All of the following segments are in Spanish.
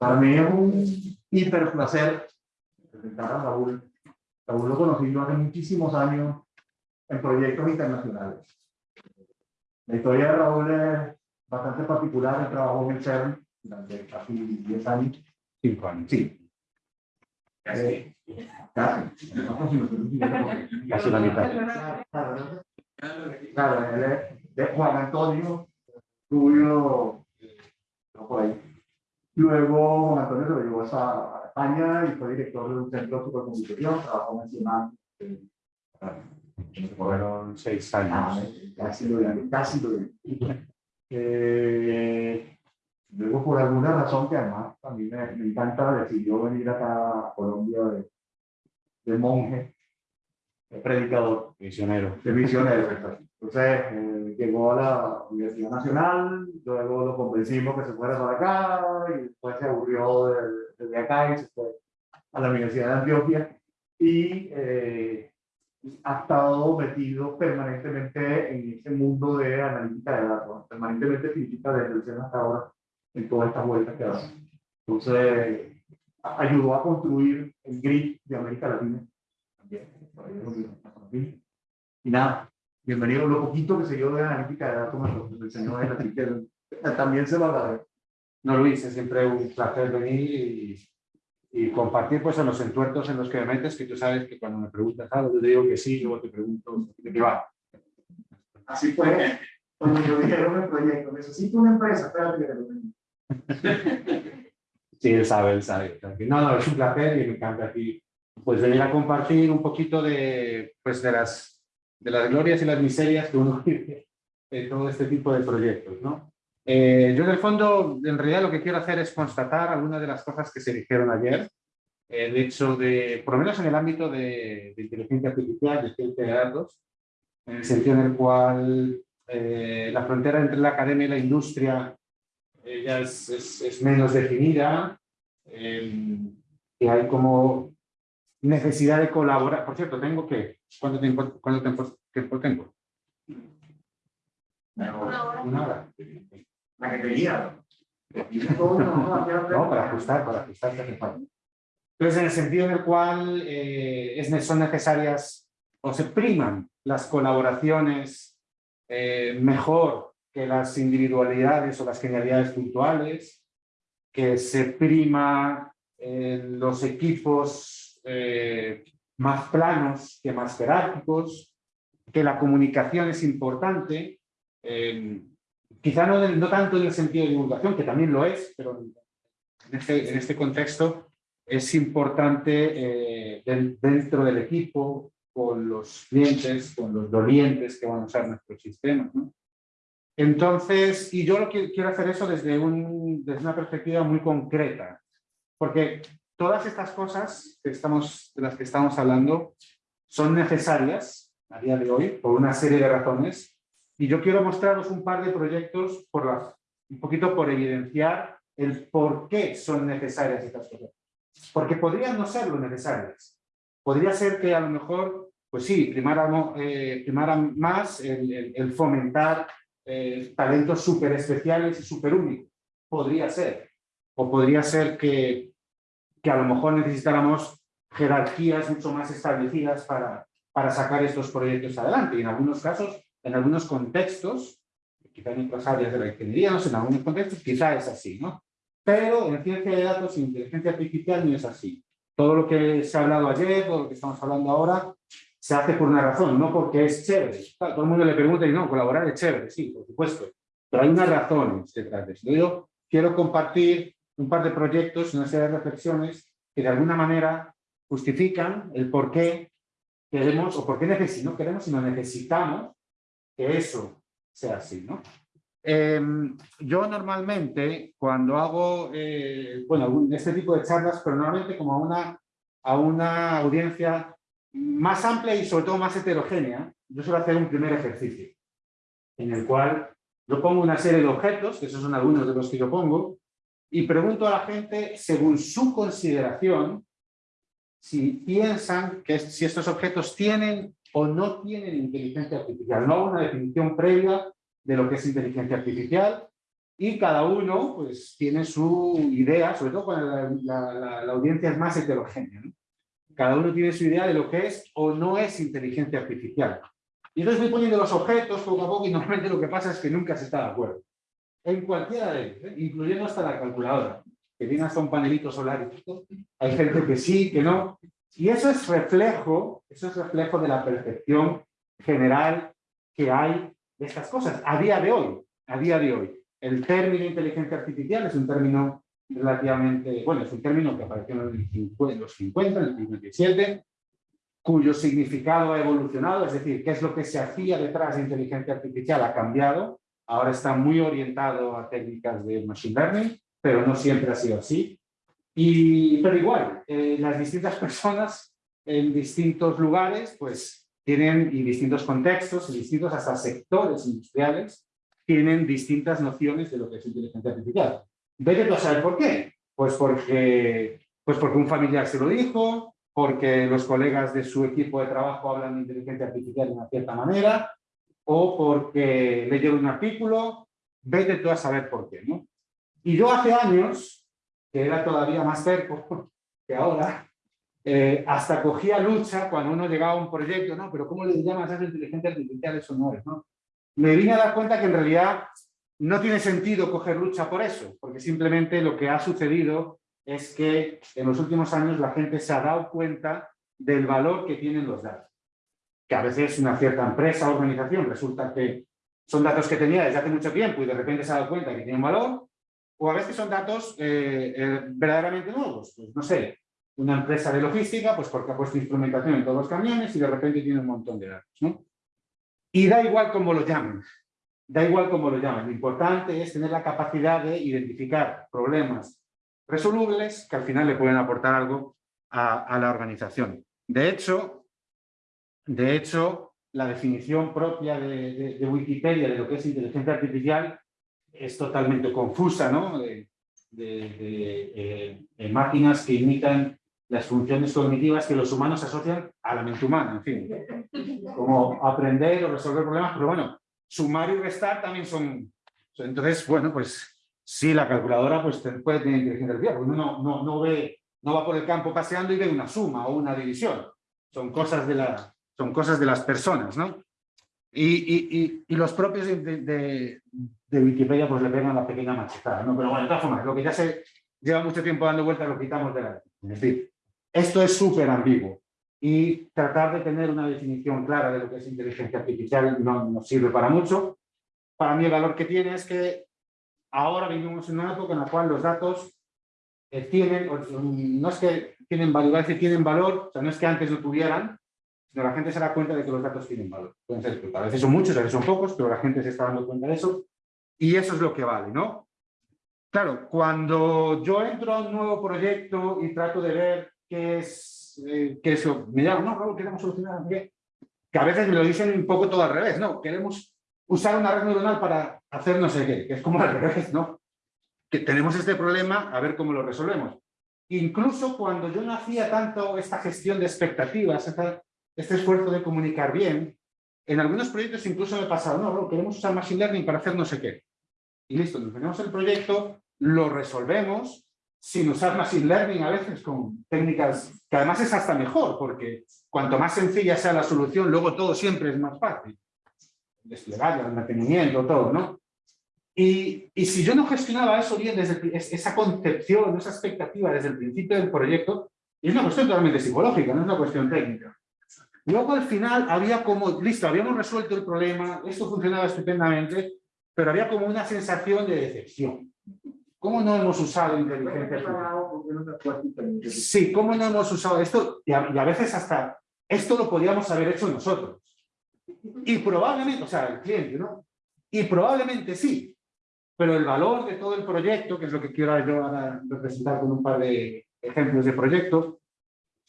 Para mí es un hiper placer presentar a Raúl. Raúl lo conocí yo hace muchísimos años en proyectos internacionales. La historia de Raúl es bastante particular. Él trabajó en el CERN durante casi 10 años. Cinco años. Sí. Eh, casi. Casi la mitad. Claro, claro, él es de Juan Antonio no por ahí. Luego Juan Antonio se lo llevó a España y fue director de un centro de supercomputación, trabajó en. Fueron seis Ah, años. casi lo vi, casi lo vi. Eh, luego, por alguna razón que además a mí me, me encanta, decidió venir acá a Colombia de, de monje, de predicador, Misionero. de misionero. Entonces, eh, llegó a la Universidad Nacional, luego lo convencimos que se fuera para acá, y después se aburrió de, de acá y se fue a la Universidad de Antioquia. Y eh, ha estado metido permanentemente en ese mundo de analítica de datos, permanentemente significa desde el hasta ahora en todas estas vueltas que hace. Entonces, ayudó a construir el grid de América Latina. También. Y nada, bienvenido. Lo poquito que se dio de analítica de datos me lo enseñó él, así que también se lo agradezco. No, Luis, es siempre un placer venir y, y compartir pues en los entuertos en los que me metes, que tú sabes que cuando me preguntas algo, yo te digo que sí, luego te pregunto de qué va. Así fue cuando yo dijeron el proyecto. Necesito una empresa, espérate que lo. Sí, él sabe, él sabe. No, no, es un placer y me encanta aquí pues venir a compartir un poquito de, pues, de, las, de las glorias y las miserias que uno vive en todo este tipo de proyectos, ¿no? Eh, yo en el fondo, en realidad lo que quiero hacer es constatar algunas de las cosas que se dijeron ayer, el hecho de, por lo menos en el ámbito de, de inteligencia artificial, de ciencia de datos, en el sentido en el cual eh, la frontera entre la academia y la industria eh, ya es, es, es menos definida, eh, que hay como necesidad de colaborar. Por cierto, tengo que, ¿cuánto tiempo, cuánto tiempo, tiempo tengo? Una hora. La que tenía. No, para ajustar, para ajustar. Entonces, en el sentido en el cual eh, es, son necesarias o se priman las colaboraciones eh, mejor que las individualidades o las genialidades puntuales, que se prima eh, los equipos eh, más planos que más jerárquicos, que la comunicación es importante, eh, quizá no, no tanto en el sentido de divulgación, que también lo es, pero en este, en este contexto es importante eh, den- dentro del equipo, con los clientes, con los dolientes que van a usar nuestros sistemas. ¿no? Entonces, y yo lo que quiero hacer eso desde, un, desde una perspectiva muy concreta, porque todas estas cosas que estamos, de las que estamos hablando son necesarias a día de hoy por una serie de razones y yo quiero mostraros un par de proyectos por las, un poquito por evidenciar el por qué son necesarias estas cosas. Porque podrían no serlo necesarias. Podría ser que a lo mejor, pues sí, eh, primara más el, el- el fomentar eh, talentos súper especiales y súper únicos. Podría ser. O podría ser que, que a lo mejor necesitáramos jerarquías mucho más establecidas para, para sacar estos proyectos adelante. Y en algunos casos, en algunos contextos, quizá en otras áreas de la ingeniería, no sé, en algunos contextos quizá es así, ¿no? Pero en ciencia de datos e inteligencia artificial no es así. Todo lo que se ha hablado ayer, todo lo que estamos hablando ahora, se hace por una razón, no porque es chévere. Claro, todo el mundo le pregunta y no, colaborar es chévere, sí, por supuesto. Pero hay unas razones detrás de esto. Yo quiero compartir un par de proyectos, una serie de reflexiones que de alguna manera justifican el por qué queremos, o por qué necesitamos, no queremos, sino necesitamos que eso sea así, ¿no? Eh, yo normalmente, cuando hago, eh, bueno, este tipo de charlas, pero normalmente como a una, a una audiencia más amplia y sobre todo más heterogénea, yo suelo hacer un primer ejercicio, en el cual yo pongo una serie de objetos, que esos son algunos de los que yo pongo, y pregunto a la gente, según su consideración, si piensan que si estos objetos tienen o no tienen inteligencia artificial. No una definición previa de lo que es inteligencia artificial, y cada uno pues tiene su idea, sobre todo cuando la, audiencia es más heterogénea. Cada uno tiene su idea de lo que es o no es inteligencia artificial. Y entonces voy poniendo los objetos poco a poco y normalmente lo que pasa es que nunca se está de acuerdo. En cualquiera de ellos, ¿eh? incluyendo hasta la calculadora, que tiene hasta un panelito solar y todo. Hay gente que sí, que no. Y eso es reflejo, eso es reflejo de la percepción general que hay de estas cosas a día de hoy. A día de hoy. El término inteligencia artificial es un término relativamente, bueno, es un término que apareció en el cincu- en los 50, en el 57, cuyo significado ha evolucionado, es decir, qué es lo que se hacía detrás de inteligencia artificial ha cambiado, ahora está muy orientado a técnicas de machine learning, pero no siempre ha sido así. Y, pero igual, eh, las distintas personas en distintos lugares, pues tienen, y distintos contextos, y distintos hasta sectores industriales, tienen distintas nociones de lo que es inteligencia artificial. Vete tú a por qué. Pues porque, pues porque un familiar se lo dijo, porque los colegas de su equipo de trabajo hablan de inteligencia artificial de una cierta manera, o porque leyeron un artículo, vete tú a saber por qué, ¿no? Y yo hace años, que era todavía más cerco que ahora, eh, hasta cogía lucha cuando uno llegaba a un proyecto, no, pero ¿cómo le llamas a esa inteligencia artificial? Eso no es, ¿no? Me vine a dar cuenta que en realidad no tiene sentido coger lucha por eso, porque simplemente lo que ha sucedido es que en los últimos años la gente se ha dado cuenta del valor que tienen los datos. Que a veces una cierta empresa o organización resulta que son datos que tenía desde hace mucho tiempo y de repente se ha dado cuenta que tienen valor, o a veces son datos eh, eh, verdaderamente nuevos. Pues no sé, una empresa de logística, pues porque ha puesto instrumentación en todos los camiones y de repente tiene un montón de datos. ¿no? Y da igual cómo lo llamen, da igual cómo lo llamen. Lo importante es tener la capacidad de identificar problemas resolubles que al final le pueden aportar algo a, a la organización. De hecho, de hecho, la definición propia de, de- de Wikipedia de lo que es inteligencia artificial es totalmente confusa, ¿no? De, eh, de máquinas que imitan las funciones cognitivas que los humanos asocian a la mente humana, en fin. Como aprender o resolver problemas, pero bueno, sumar y restar también son... Entonces, bueno, pues sí, la calculadora pues, puede tener inteligencia artificial, porque uno no, no, no, ve, no va por el campo paseando y ve una suma o una división. Son cosas de, la, son cosas de las personas, ¿no? Y, y, y, y los propios de, de, de Wikipedia pues le pegan la pequeña machetada, ¿no? Pero bueno, de todas formas, lo que ya se lleva mucho tiempo dando vueltas lo quitamos de la... Es decir, esto es súper ambiguo y tratar de tener una definición clara de lo que es inteligencia artificial no nos sirve para mucho. Para mí el valor que tiene es que ahora vivimos en una época en la cual los datos eh, tienen, no es que tienen valor, es que tienen valor, o sea, no es que antes no tuvieran, la gente se da cuenta de que los datos tienen valor. Ser, pues, a veces son muchos, a veces son pocos, pero la gente se está dando cuenta de eso y eso es lo que vale, ¿no? Claro, cuando yo entro a un nuevo proyecto y trato de ver qué es, eh, qué es lo- me llaman, no, Raúl, queremos solucionar, qué", que a veces me lo dicen un poco todo al revés, no, queremos usar una red neuronal para hacer no sé qué, que es como al revés, ¿no? Que tenemos este problema, a ver cómo lo resolvemos. Incluso cuando yo no hacía tanto esta gestión de expectativas, esta- este esfuerzo de comunicar bien, en algunos proyectos incluso me pasaba, no, Raúl, queremos usar Machine Learning para hacer no sé qué. Y listo, nos ponemos el proyecto, lo resolvemos, sin usar Machine Learning a veces con técnicas que además es hasta mejor, porque cuanto más sencilla sea la solución, luego todo siempre es más fácil. Desplegar, el mantenimiento, todo, ¿no? Y, si yo no gestionaba eso bien, desde el esa concepción, esa expectativa desde el principio del proyecto, es una cuestión totalmente psicológica, no es una cuestión técnica. Luego al final había como, listo, habíamos resuelto el problema, esto funcionaba estupendamente, pero había como una sensación de decepción. ¿Cómo no hemos usado inteligencia artificial? Sí, ¿cómo no hemos usado esto? Y a, y a veces hasta esto lo podíamos haber hecho nosotros. Y probablemente, o sea, el cliente, ¿no? Y probablemente sí, pero el valor de todo el proyecto, que es lo que quiero yo ahora representar con un par de ejemplos de proyectos,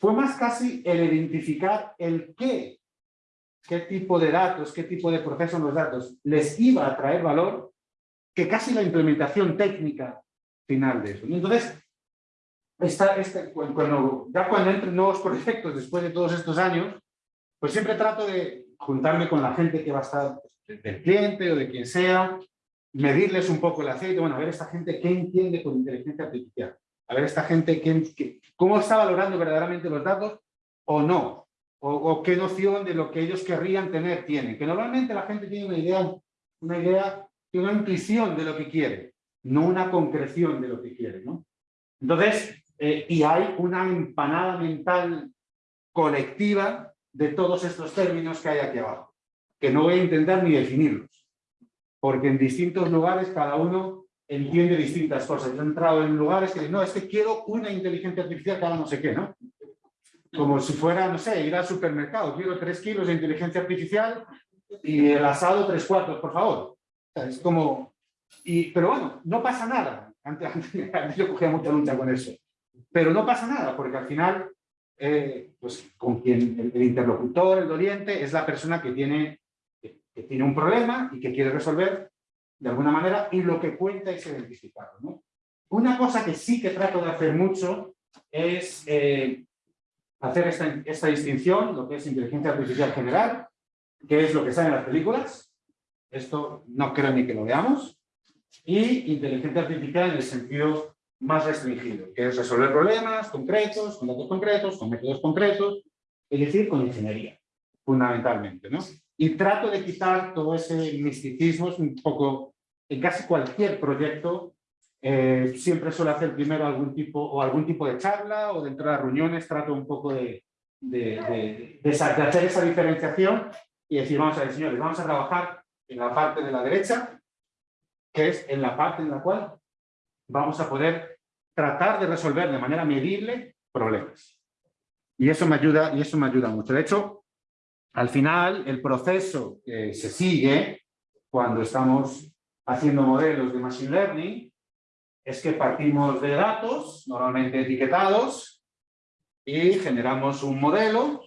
fue más casi el identificar el qué, qué tipo de datos, qué tipo de proceso en los datos les iba a traer valor, que casi la implementación técnica final de eso. ¿no? Entonces, esta, cu- cuando, ya cuando entro en nuevos proyectos después de todos estos años, pues siempre trato de juntarme con la gente que va a estar, pues, de- del cliente o de quien sea, medirles un poco el aceite, bueno, a ver esta gente qué entiende con inteligencia artificial, a ver esta gente qué- cómo está valorando verdaderamente los datos o no, o, o qué noción de lo que ellos querrían tener tienen, que normalmente la gente tiene una idea, una idea, una intuición de lo que quiere, no una concreción de lo que quiere, ¿no? Entonces, eh, y hay una empanada mental colectiva de todos estos términos que hay aquí abajo, que no voy a intentar ni definirlos, porque en distintos lugares cada uno entiende distintas cosas. Yo he entrado en lugares que dicen, no, es que quiero una inteligencia artificial haga no sé qué, ¿no? Como si fuera, no sé, ir al supermercado, quiero tres kilos de inteligencia artificial y el asado tres cuartos, por favor. Es como... Y, pero bueno, no pasa nada. Antes, antes- antes yo cogía mucha lucha con eso. Pero no pasa nada, porque al final, eh, pues con quien el, el interlocutor, el doliente, es la persona que tiene, que, que tiene un problema y que quiere resolver de alguna manera, y lo que cuenta es identificarlo. ¿no? Una cosa que sí que trato de hacer mucho es eh, hacer esta, esta distinción, lo que es inteligencia artificial general, que es lo que sale en las películas, esto no creo ni que lo veamos, y inteligencia artificial en el sentido más restringido, que es resolver problemas concretos, con datos concretos, con métodos concretos, es decir, con ingeniería, fundamentalmente. ¿no? Y trato de quitar todo ese misticismo, es un poco, en casi cualquier proyecto, eh, siempre suelo hacer primero algún tipo, o algún tipo de charla, o de entrar a reuniones, trato un poco de, de, de- de de hacer esa diferenciación y decir, vamos a ver, señores, vamos a trabajar en la parte de la derecha, que es en la parte en la cual vamos a poder tratar de resolver de manera medible problemas. Y eso me ayuda, y eso me ayuda mucho. De hecho, al final, el proceso que se sigue cuando estamos haciendo modelos de Machine Learning es que partimos de datos, normalmente etiquetados, y generamos un modelo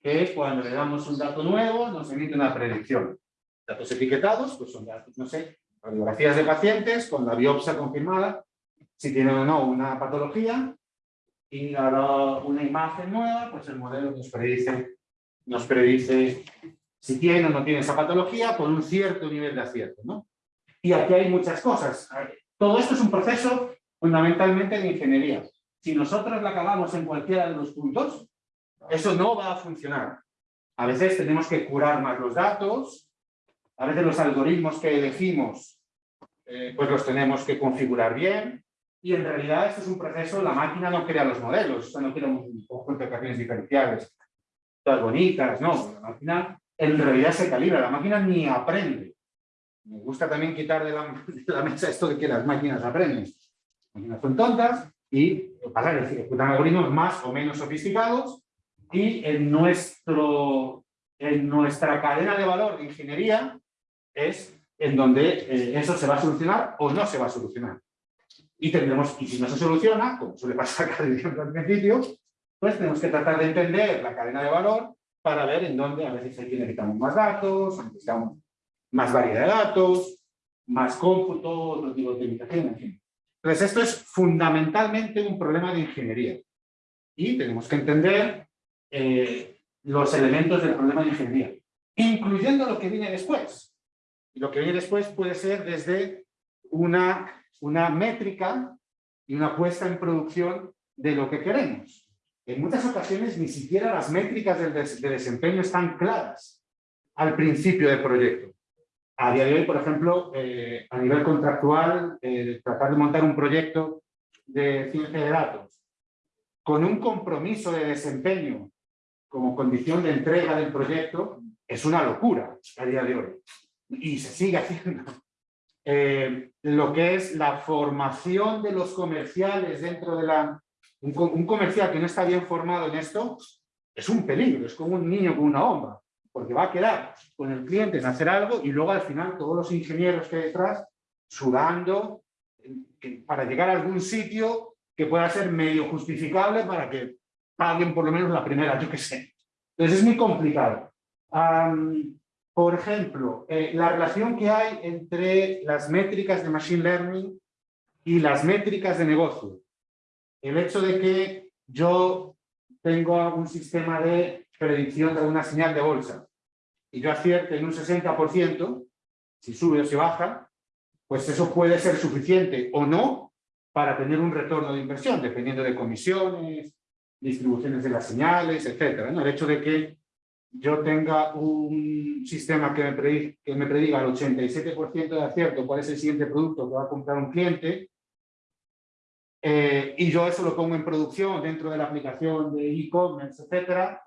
que cuando le damos un dato nuevo nos emite una predicción. Datos etiquetados, pues son datos, no sé, radiografías de pacientes con la biopsia confirmada, si tienen o no una patología, y ahora una imagen nueva, pues el modelo nos predice, nos predice si tiene o no tiene esa patología con un cierto nivel de acierto. ¿no? Y aquí hay muchas cosas. Todo esto es un proceso fundamentalmente de ingeniería. Si nosotros la acabamos en cualquiera de los puntos, eso no va a funcionar. A veces tenemos que curar más los datos, a veces los algoritmos que elegimos, eh, pues los tenemos que configurar bien, y en realidad esto es un proceso, la máquina no crea los modelos, esto no crea un conjunto de ecuaciones diferenciales, todas bonitas, no, la máquina en realidad se calibra, la máquina ni aprende. Me gusta también quitar de la, de la mesa esto de que las máquinas aprenden. Las máquinas son tontas y pasa ejecutan algoritmos más o menos sofisticados y en, nuestro, en nuestra cadena de valor de ingeniería es en donde eh, eso se va a solucionar o no se va a solucionar. Y tendremos, y si no se soluciona, como suele pasar siempre al principio, pues tenemos que tratar de entender la cadena de valor para ver en dónde a veces aquí necesitamos más datos, necesitamos más variedad de datos, más cómputo, otro tipo de optimización, en fin. Entonces esto es fundamentalmente un problema de ingeniería. Y tenemos que entender eh, los elementos del problema de ingeniería, incluyendo lo que viene después. Y lo que viene después puede ser desde una, una métrica y una puesta en producción de lo que queremos. En muchas ocasiones ni siquiera las métricas de desempeño están claras al principio del proyecto. A día de hoy, por ejemplo, eh, a nivel contractual, eh, tratar de montar un proyecto de ciencia de datos con un compromiso de desempeño como condición de entrega del proyecto es una locura a día de hoy. Y se sigue haciendo. Eh, lo que es la formación de los comerciales dentro de la... Un, co- un comercial que no está bien formado en esto es un peligro, es como un niño con una bomba, porque va a quedar con el cliente en hacer algo y luego al final todos los ingenieros que hay detrás sudando eh, para llegar a algún sitio que pueda ser medio justificable para que paguen por lo menos la primera, yo qué sé. Entonces es muy complicado. Por ejemplo, eh, la relación que hay entre las métricas de Machine Learning y las métricas de negocio. El hecho de que yo tengo un sistema de predicción de una señal de bolsa y yo acierte en un 60%, si sube o si baja, pues eso puede ser suficiente o no para tener un retorno de inversión, dependiendo de comisiones, distribuciones de las señales. ¿no? El hecho de que yo tenga un sistema que me, prediga, que me prediga al 87% de acierto cuál es el siguiente producto que va a comprar un cliente, eh, y yo eso lo pongo en producción dentro de la aplicación de e-commerce, etcétera,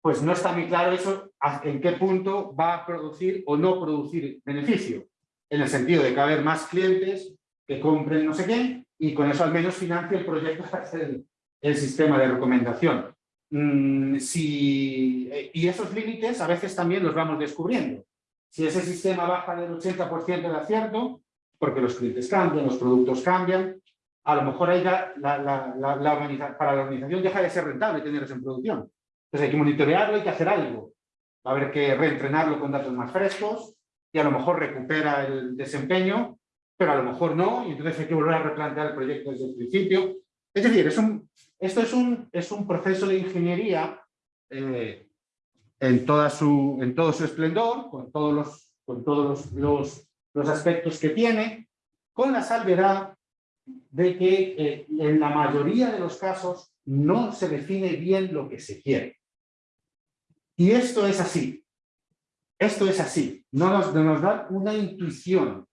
pues no está muy claro eso en qué punto va a producir o no producir beneficio, en el sentido de que va a haber más clientes que compren no sé qué y con eso al menos financia el proyecto para hacer el, sistema de recomendación. Mm, si, y esos límites a veces también los vamos descubriendo. Si ese sistema baja del 80% de acierto, porque los clientes cambian, los productos cambian, a lo mejor ahí para la organización deja de ser rentable tenerlos en producción. Entonces hay que monitorearlo, hay que hacer algo. Va a haber que reentrenarlo con datos más frescos y a lo mejor recupera el desempeño, pero a lo mejor no, y entonces hay que volver a replantear el proyecto desde el principio. Es decir, esto es un, es un proceso de ingeniería eh, en, toda su, en todo su esplendor, con todos, los, con todos los, los aspectos que tiene, con la salvedad de que eh, en la mayoría de los casos no se define bien lo que se quiere. Y esto es así. Esto es así. No nos, da una intuición.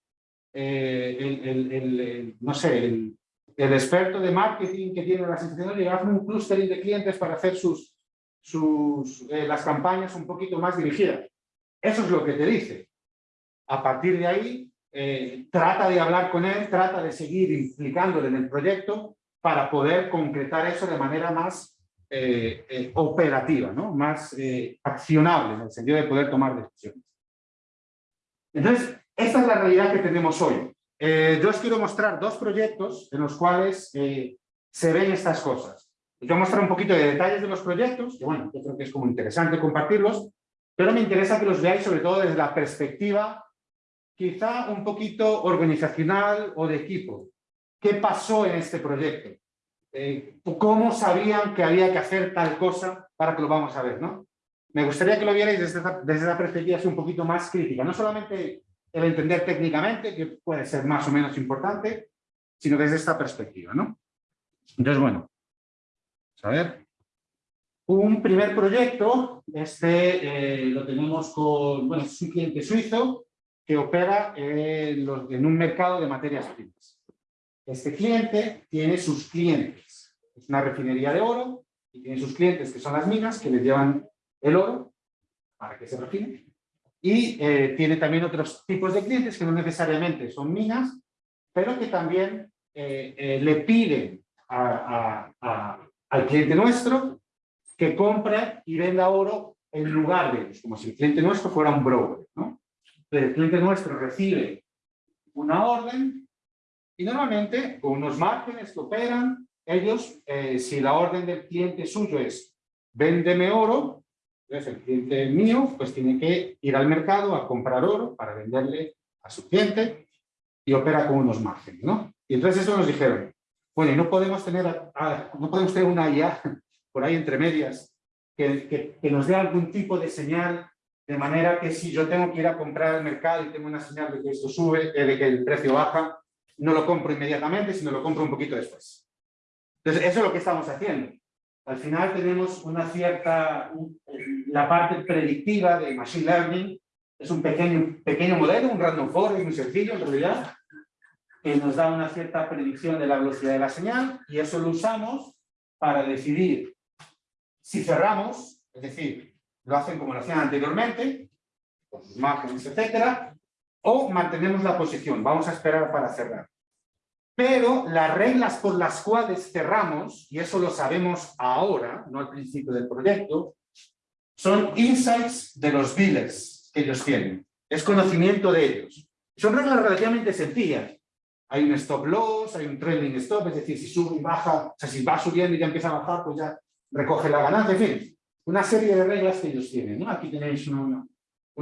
Eh, el, no sé, el, experto de marketing que tiene las instituciones a un clustering de clientes para hacer sus, sus, eh, las campañas un poquito más dirigidas. Eso es lo que te dice. A partir de ahí, eh, trata de hablar con él, trata de seguir implicándole en el proyecto para poder concretar eso de manera más eh, eh, operativa, ¿no? más accionable, en el sentido de poder tomar decisiones. Entonces, esta es la realidad que tenemos hoy. yo os quiero mostrar dos proyectos en los cuales se ven estas cosas. Os voy mostrar un poquito de detalles de los proyectos, que bueno, yo creo que es como interesante compartirlos, pero me interesa que los veáis sobre todo desde la perspectiva quizá un poquito organizacional o de equipo. ¿Qué pasó en este proyecto? Eh, ¿Cómo sabían que había que hacer tal cosa para que lo vamos a ver? ¿no? Me gustaría que lo vierais desde, desde la perspectiva un poquito más crítica. No solamente el entender técnicamente, que puede ser más o menos importante, sino desde esta perspectiva. ¿no? Entonces, bueno, a ver. Un primer proyecto, este eh, lo tenemos con, bueno, es un cliente suizo, que opera en, un mercado de materias primas. Este cliente tiene sus clientes. Es una refinería de oro y tiene sus clientes que son las minas que les llevan el oro para que se refine. Y eh, tiene también otros tipos de clientes que no necesariamente son minas, pero que también eh, eh, le piden al cliente nuestro que compre y venda oro en lugar de ellos, como si el cliente nuestro fuera un broker. ¿no? El cliente nuestro recibe una orden y normalmente con unos márgenes que operan, ellos, eh, si la orden del cliente suyo es véndeme oro, entonces el cliente mío pues tiene que ir al mercado a comprar oro para venderle a su cliente y opera con unos márgenes, ¿no? Y entonces eso nos dijeron, bueno, no podemos tener, no podemos tener una IA por ahí entre medias que, que nos dé algún tipo de señal de manera que si yo tengo que ir a comprar al mercado y tengo una señal de que esto sube, eh, de que el precio baja, no lo compro inmediatamente, sino lo compro un poquito después. Entonces, eso es lo que estamos haciendo. Al final tenemos una cierta, la parte predictiva de Machine Learning, es un pequeño, pequeño modelo, un random forest muy sencillo en realidad, que nos da una cierta predicción de la velocidad de la señal y eso lo usamos para decidir si cerramos, es decir, lo hacen como lo hacían anteriormente, con sus márgenes, etcétera, o mantenemos la posición, vamos a esperar para cerrar. Pero las reglas por las cuales cerramos, y eso lo sabemos ahora, no al principio del proyecto, son insights de los biles que ellos tienen. Es conocimiento de ellos. Son reglas relativamente sencillas. Hay un stop loss, hay un trailing stop, es decir, si sube y baja, o sea, si va subiendo y ya empieza a bajar, pues ya recoge la ganancia, en fin una serie de reglas que ellos tienen. Aquí tenéis un,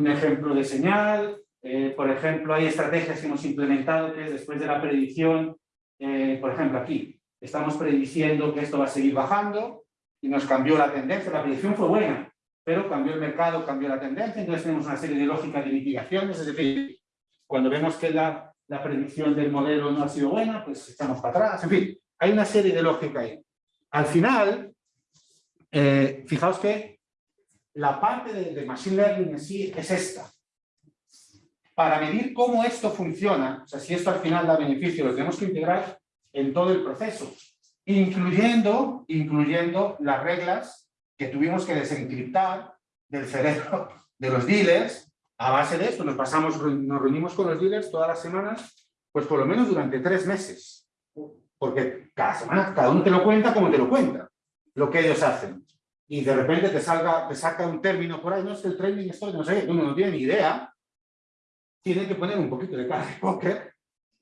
ejemplo de señal, eh, por ejemplo, hay estrategias que hemos implementado que después de la predicción, eh, por ejemplo aquí, estamos prediciendo que esto va a seguir bajando y nos cambió la tendencia, la predicción fue buena, pero cambió el mercado, cambió la tendencia, entonces tenemos una serie de lógicas de mitigaciones, es decir, cuando vemos que la, la predicción del modelo no ha sido buena, pues echamos para atrás, en fin, hay una serie de lógica ahí. Al final, eh, fijaos que la parte de, de Machine Learning en sí es esta. Para medir cómo esto funciona, o sea, si esto al final da beneficio, lo tenemos que integrar en todo el proceso, incluyendo, incluyendo las reglas que tuvimos que desencriptar del cerebro de los dealers. A base de esto nos pasamos, nos reunimos con los dealers todas las semanas, pues por lo menos durante tres meses. Porque cada semana, cada uno te lo cuenta como te lo cuenta, lo que ellos hacen. Y de repente te, salga, te saca un término por ahí, no es que el training esto, no sé, uno no tiene ni idea. Tiene que poner un poquito de cara de póker,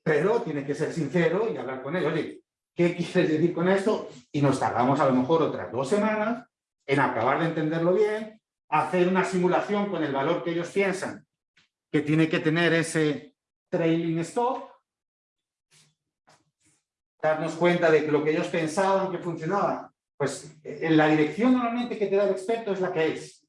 pero tiene que ser sincero y hablar con él. Oye, ¿qué quieres decir con esto? Y nos tardamos a lo mejor otras dos semanas en acabar de entenderlo bien, hacer una simulación con el valor que ellos piensan que tiene que tener ese trailing stop, darnos cuenta de que lo que ellos pensaban que funcionaba, pues en la dirección normalmente que te da el experto es la que es.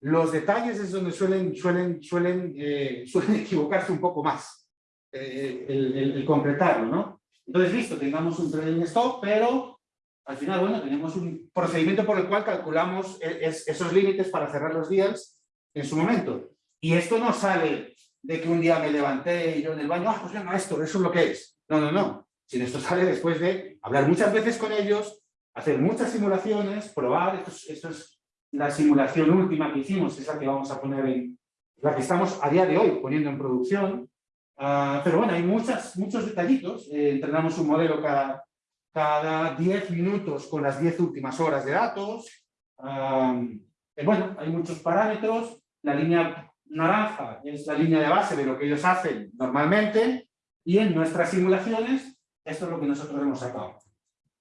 Los detalles es donde suelen, suelen, suelen, eh, suelen equivocarse un poco más, eh, el, el, el concretarlo, ¿no? Entonces, listo, tengamos un trading stop, pero al final, bueno, tenemos un procedimiento por el cual calculamos esos límites para cerrar los deals en su momento. Y esto no sale de que un día me levanté y yo en el baño, ah, pues venga, esto, eso es lo que es. No, no, no. Sino esto sale después de hablar muchas veces con ellos, hacer muchas simulaciones, probar, esto es, la simulación última que hicimos, es la que vamos a poner en, la que estamos a día de hoy poniendo en producción. Uh, pero bueno, hay muchas, muchos detallitos. Eh, entrenamos un modelo cada, cada 10 minutos con las 10 últimas horas de datos. Um, bueno, hay muchos parámetros. La línea naranja es la línea de base de lo que ellos hacen normalmente. Y en nuestras simulaciones, esto es lo que nosotros hemos sacado.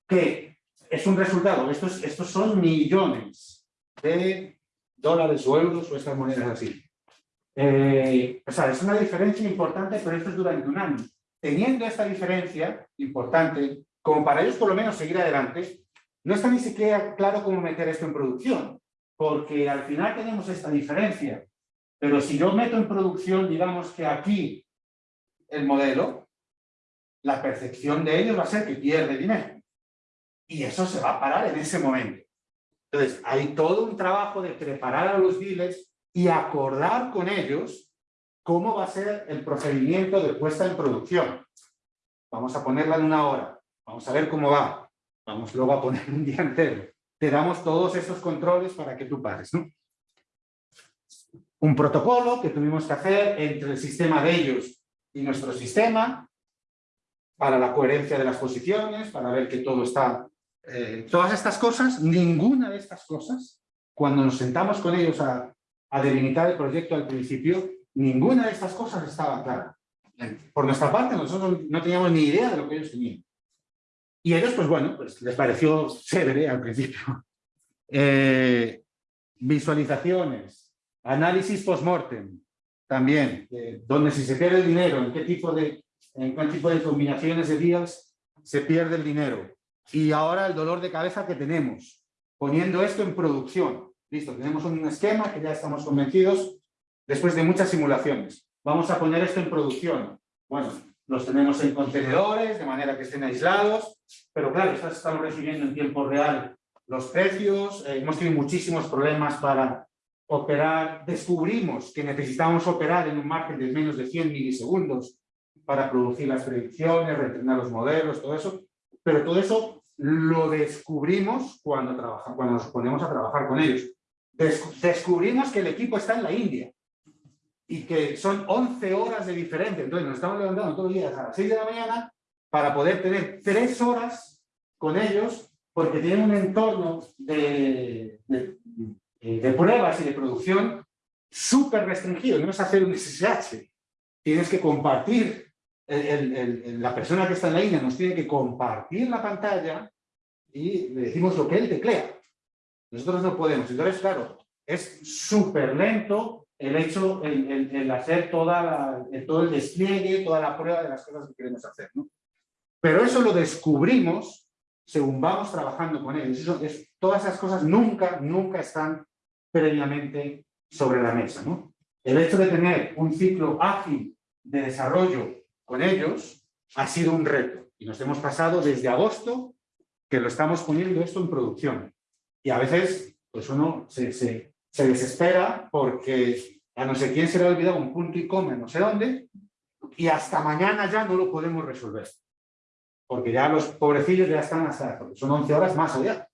Que es un resultado, estos, estos son millones de dólares o euros o estas monedas así. Eh, o sea, es una diferencia importante, pero esto es durante un año. Teniendo esta diferencia importante, como para ellos por lo menos seguir adelante, no está ni siquiera claro cómo meter esto en producción, porque al final tenemos esta diferencia. Pero si yo meto en producción, digamos que aquí el modelo, la percepción de ellos va a ser que pierde dinero. Y eso se va a parar en ese momento. Entonces, hay todo un trabajo de preparar a los dealers y acordar con ellos cómo va a ser el procedimiento de puesta en producción. Vamos a ponerla en una hora. Vamos a ver cómo va. Vamos luego a poner un día entero. Te damos todos esos controles para que tú pares. ¿no? Un protocolo que tuvimos que hacer entre el sistema de ellos y nuestro sistema para la coherencia de las posiciones, para ver que todo está... Eh, todas estas cosas, ninguna de estas cosas, cuando nos sentamos con ellos a, a delimitar el proyecto al principio, ninguna de estas cosas estaba clara. Por nuestra parte, nosotros no teníamos ni idea de lo que ellos tenían. Y ellos, pues bueno, pues les pareció chévere al principio. Eh, visualizaciones, análisis post-mortem, también, eh, donde si se pierde el dinero, en qué tipo de, en qué tipo de combinaciones de días se pierde el dinero. Y ahora el dolor de cabeza que tenemos, poniendo esto en producción. Listo, tenemos un esquema que ya estamos convencidos después de muchas simulaciones. Vamos a poner esto en producción. Bueno, los tenemos en contenedores, de manera que estén aislados, pero claro, estamos recibiendo en tiempo real los precios, eh, hemos tenido muchísimos problemas para operar, descubrimos que necesitábamos operar en un margen de menos de 100 milisegundos para producir las predicciones, reentrenar los modelos, todo eso, pero todo eso lo descubrimos cuando, trabaja, cuando nos ponemos a trabajar con ellos. descubrimos que el equipo está en la India y que son 11 horas de diferencia. Entonces nos estamos levantando todos los días a las 6 de la mañana para poder tener 3 horas con ellos porque tienen un entorno de, de, de pruebas y de producción súper restringido. No es hacer un SSH. Tienes que compartir, el, el, la persona que está en la línea nos tiene que compartir la pantalla y le decimos lo que él teclea. Nosotros no podemos. Entonces, claro, es súper lento, el hecho, el, el, el hacer toda la, el, todo el despliegue, toda la prueba de las cosas que queremos hacer. ¿no? Pero eso lo descubrimos según vamos trabajando con ellos. Eso es, todas esas cosas nunca, nunca están previamente sobre la mesa. ¿no? El hecho de tener un ciclo ágil de desarrollo con ellos ha sido un reto. Y nos hemos pasado desde agosto que lo estamos poniendo esto en producción. Y a veces pues uno se, se, se desespera porque a no sé quién se le ha olvidado un punto y coma no sé dónde y hasta mañana ya no lo podemos resolver. Porque ya los pobrecillos ya están hasta, son 11 horas más allá.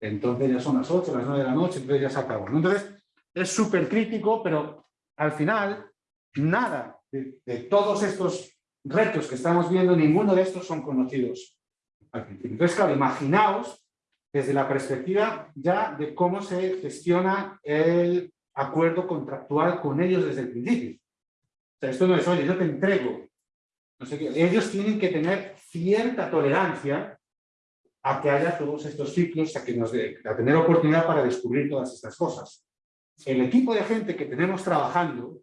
Entonces ya son las 8, las 9 de la noche, entonces ya se acabó. Entonces es súper crítico, pero al final nada de, todos estos retos que estamos viendo, ninguno de estos son conocidos. Entonces, claro, imaginaos desde la perspectiva ya de cómo se gestiona el acuerdo contractual con ellos desde el principio. O sea, esto no es, oye, yo te entrego. No. Ellos tienen que tener cierta tolerancia a que haya todos estos ciclos, a, que nos de, a tener oportunidad para descubrir todas estas cosas. El equipo de gente que tenemos trabajando,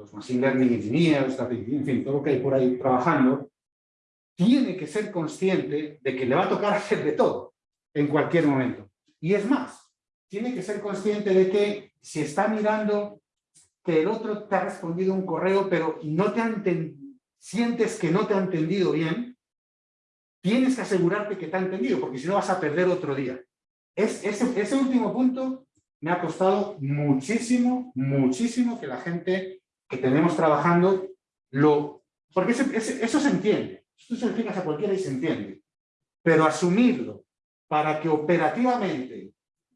los Machine Learning Engineers, en fin, todo lo que hay por ahí trabajando, tiene que ser consciente de que le va a tocar hacer de todo en cualquier momento. Y es más, tiene que ser consciente de que si está mirando que el otro te ha respondido un correo, pero no te ha sientes que no te ha entendido bien, tienes que asegurarte que te ha entendido, porque si no vas a perder otro día. Es, ese, ese último punto me ha costado muchísimo, muchísimo que la gente que tenemos trabajando lo... Porque ese, ese, eso se entiende. Esto se lo explicas a cualquiera y se entiende. Pero asumirlo para que operativamente,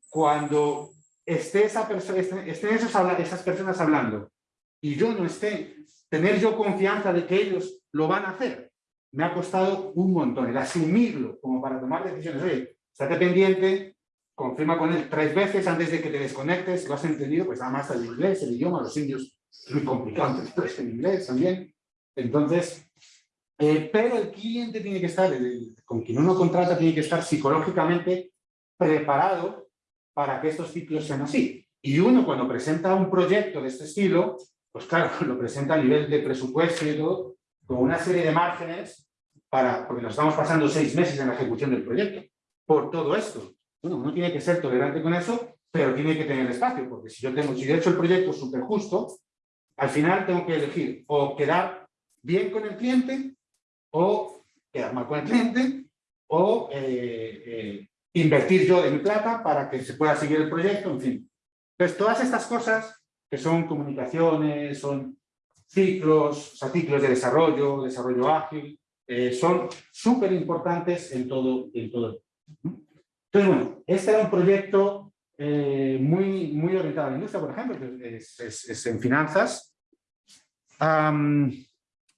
cuando esté esa persona, estén esos, esas personas hablando y yo no esté, tener yo confianza de que ellos lo van a hacer, me ha costado un montón, el asumirlo como para tomar decisiones. Oye, estate pendiente, confirma con él tres veces antes de que te desconectes, lo has entendido, pues además el inglés, el idioma, los indios, muy complicado entenderlo en inglés también. Entonces, eh, pero el cliente tiene que estar, el, con quien uno contrata, tiene que estar psicológicamente preparado para que estos ciclos sean así. Y uno cuando presenta un proyecto de este estilo, pues claro, lo presenta a nivel de presupuesto y todo, con una serie de márgenes, para, porque nos estamos pasando seis meses en la ejecución del proyecto, por todo esto. Bueno, uno tiene que ser tolerante con eso, pero tiene que tener espacio, porque si yo tengo, si he hecho el proyecto súper justo, al final tengo que elegir o quedar bien con el cliente o quedar mal con el cliente, o eh, eh, invertir yo de mi plata para que se pueda seguir el proyecto, en fin. Entonces, todas estas cosas que son comunicaciones, son ciclos, o ciclos de desarrollo, desarrollo ágil, eh, son súper importantes en todo, en todo. Entonces, bueno, este era un proyecto eh, muy, muy orientado a la industria, por ejemplo, que es, es, es en finanzas. Um,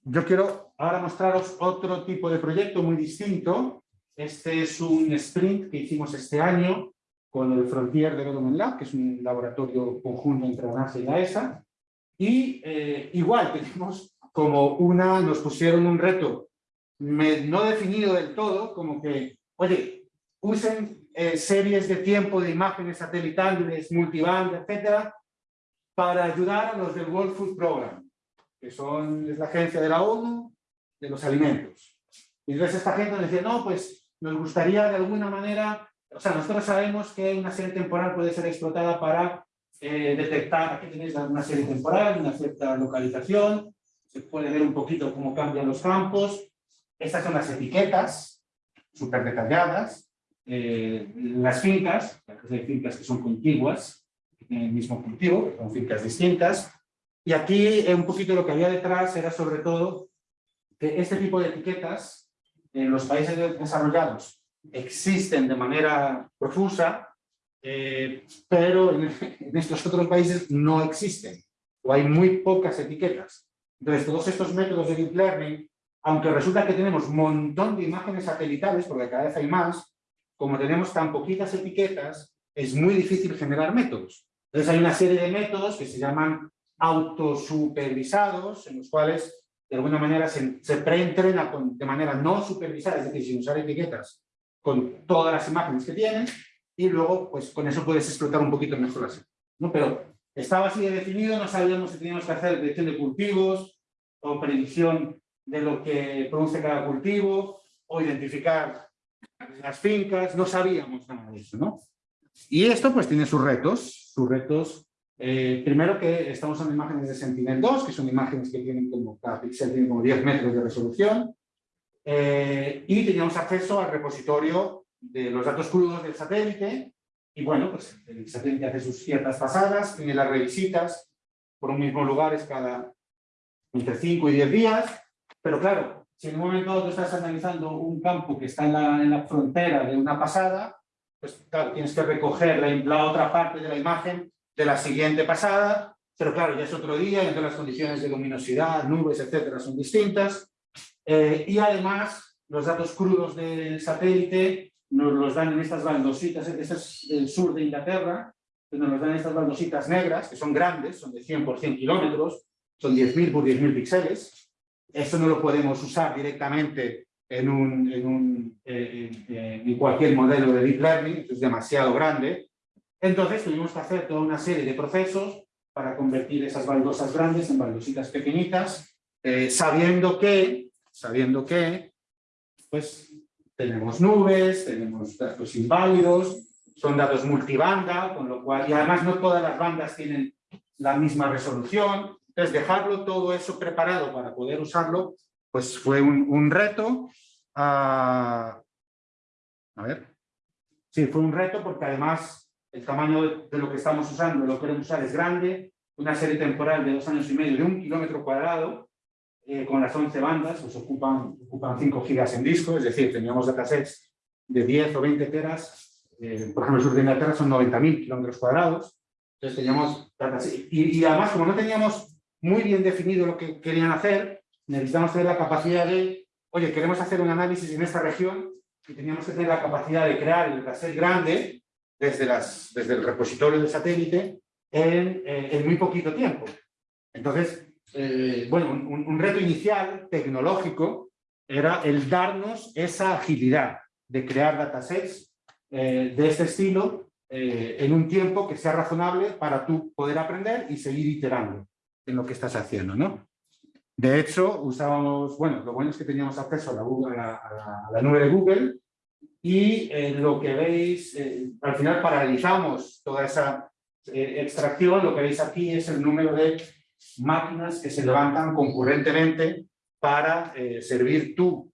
yo quiero ahora mostraros otro tipo de proyecto muy distinto. Este es un sprint que hicimos este año con el Frontier Development Lab, que es un laboratorio conjunto entre la NASA y la ESA. Y eh, igual tenemos como una, nos pusieron un reto me, no definido del todo, como que, oye, usen eh, series de tiempo de imágenes satelitales, multiband, etcétera, para ayudar a los del World Food Program que son, es la agencia de la ONU de los alimentos. Y entonces esta gente nos decía, no, pues nos gustaría de alguna manera, o sea, nosotros sabemos que una serie temporal puede ser explotada para eh, detectar, aquí tenéis una serie temporal, una cierta localización, se puede ver un poquito cómo cambian los campos. Estas son las etiquetas, súper detalladas. Eh, las fincas, hay fincas que son contiguas, que tienen el mismo cultivo, son fincas distintas. Y aquí eh, un poquito lo que había detrás era sobre todo que este tipo de etiquetas en los países desarrollados existen de manera profusa, eh, pero en, en, estos otros países no existen, o hay muy pocas etiquetas. Entonces, todos estos métodos de Deep Learning, aunque resulta que tenemos un montón de imágenes satelitales, porque cada vez hay más, como tenemos tan poquitas etiquetas, es muy difícil generar métodos. Entonces hay una serie de métodos que se llaman autosupervisados, en los cuales de alguna manera se, se preentrena de manera no supervisada, es decir, sin usar etiquetas, con todas las imágenes que tienen, y luego pues con eso puedes explotar un poquito mejor así. ¿no? Pero estaba así de definido, no sabíamos si teníamos que hacer predicción de cultivos, o predicción de lo que produce cada cultivo, o identificar las fincas, no sabíamos nada de eso, ¿no? Y esto pues tiene sus retos, sus retos eh, primero que estamos usando imágenes de Sentinel-2, que son imágenes que tienen como, cada píxel tiene como 10 metros de resolución, eh, y teníamos acceso al repositorio de los datos crudos del satélite, y bueno, pues el satélite hace sus ciertas pasadas, tiene las revisitas por un mismo lugar, es cada entre 5 y 10 días, pero claro, si en un momento dado tú estás analizando un campo que está en la, en la frontera de una pasada, pues claro, tienes que recoger la, la otra parte de la imagen de la siguiente pasada, pero claro, ya es otro día, entonces las condiciones de luminosidad, nubes, etcétera, son distintas. Eh, y además, los datos crudos del satélite nos los dan en estas baldositas, este es el sur de Inglaterra, nos los dan estas baldositas negras, que son grandes, son de 100 por 100 kilómetros, son 10.000 por 10.000 píxeles. Esto no lo podemos usar directamente en, un, en, un, eh, en cualquier modelo de Deep Learning, es demasiado grande, entonces tuvimos que hacer toda una serie de procesos para convertir esas baldosas grandes en baldositas pequeñitas, eh, sabiendo que, sabiendo que, pues tenemos nubes, tenemos datos inválidos, son datos multibanda, con lo cual, y además no todas las bandas tienen la misma resolución, entonces dejarlo todo eso preparado para poder usarlo, pues fue un, reto. a ver, sí, fue un reto porque además el tamaño de lo que estamos usando, lo que queremos usar es grande, una serie temporal de dos años y medio de un kilómetro cuadrado, eh, con las 11 bandas, pues ocupan, ocupan 5 gigas en disco, es decir, teníamos datasets de 10 o 20 teras, eh, por ejemplo, el sur de Inglaterra son 90.000 kilómetros cuadrados, entonces teníamos datasets, y, y además como no teníamos muy bien definido lo que querían hacer, necesitamos tener la capacidad de, oye, queremos hacer un análisis en esta región, y teníamos que tener la capacidad de crear el dataset grande, desde, las, desde el repositorio de satélite en, eh, muy poquito tiempo. Entonces, eh, bueno, un, un, reto inicial tecnológico era el darnos esa agilidad de crear datasets eh, de este estilo en un tiempo que sea razonable para tú poder aprender y seguir iterando en lo que estás haciendo, ¿no? De hecho, usábamos, bueno, lo bueno es que teníamos acceso a la, Google, a la, a la nube de Google y eh, lo que veis, eh, al final paralizamos toda esa eh, extracción, lo que veis aquí es el número de máquinas que se levantan concurrentemente para servir tú,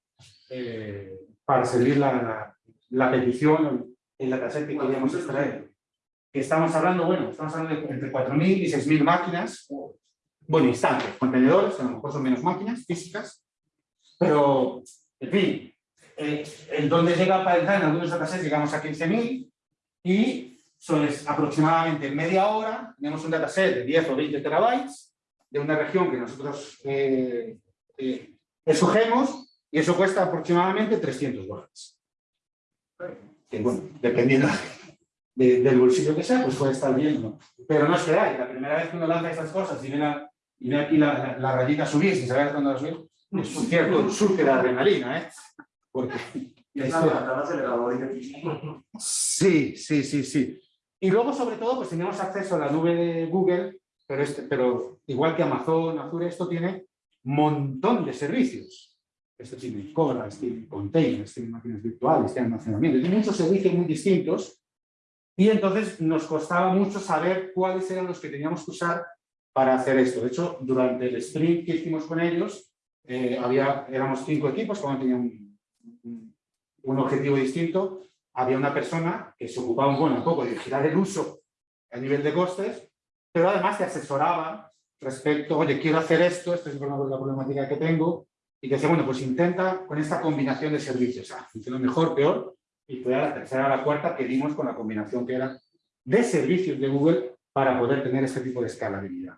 para servir la, la, petición en la caseta que queríamos extraer. Estamos hablando, bueno, estamos hablando de entre 4.000 y 6.000 máquinas, bueno, instantes, contenedores, a lo mejor son menos máquinas físicas, pero, en fin, eh, el donde llega para entrar en algunos datasets llegamos a 15.000 y son aproximadamente media hora, tenemos un dataset de 10 o 20 terabytes de una región que nosotros eh, eh, escogemos y eso cuesta aproximadamente 300 dólares. Que bueno, dependiendo del bolsillo que sea, pues puede estar bien, ¿no? Pero no es que hay, la primera vez que uno lanza estas cosas y ve, la, y ve aquí la, la, rayita subir sin saber cuándo va a subir, es un cierto surge de adrenalina, ¿eh? Porque Sí, sí, sí, sí. Y luego, sobre todo, pues tenemos acceso a la nube de Google, pero, este, pero igual que Amazon, Azure, esto tiene un montón de servicios. Esto tiene colas, tiene containers, tiene máquinas virtuales, tiene almacenamiento, tiene muchos servicios muy distintos. Y entonces nos costaba mucho saber cuáles eran los que teníamos que usar para hacer esto. De hecho, durante el sprint que hicimos con ellos, eh, había, éramos cinco equipos, cada uno tenía un objetivo distinto, había una persona que se ocupaba bueno, un poco de vigilar el uso a nivel de costes, pero además te asesoraba respecto, oye, quiero hacer esto, esta es la problemática que tengo, y que decía, bueno, pues intenta con esta combinación de servicios, ah, funciona mejor, peor, y fue a la tercera, a la cuarta que dimos con la combinación que era de servicios de Google para poder tener este tipo de escalabilidad.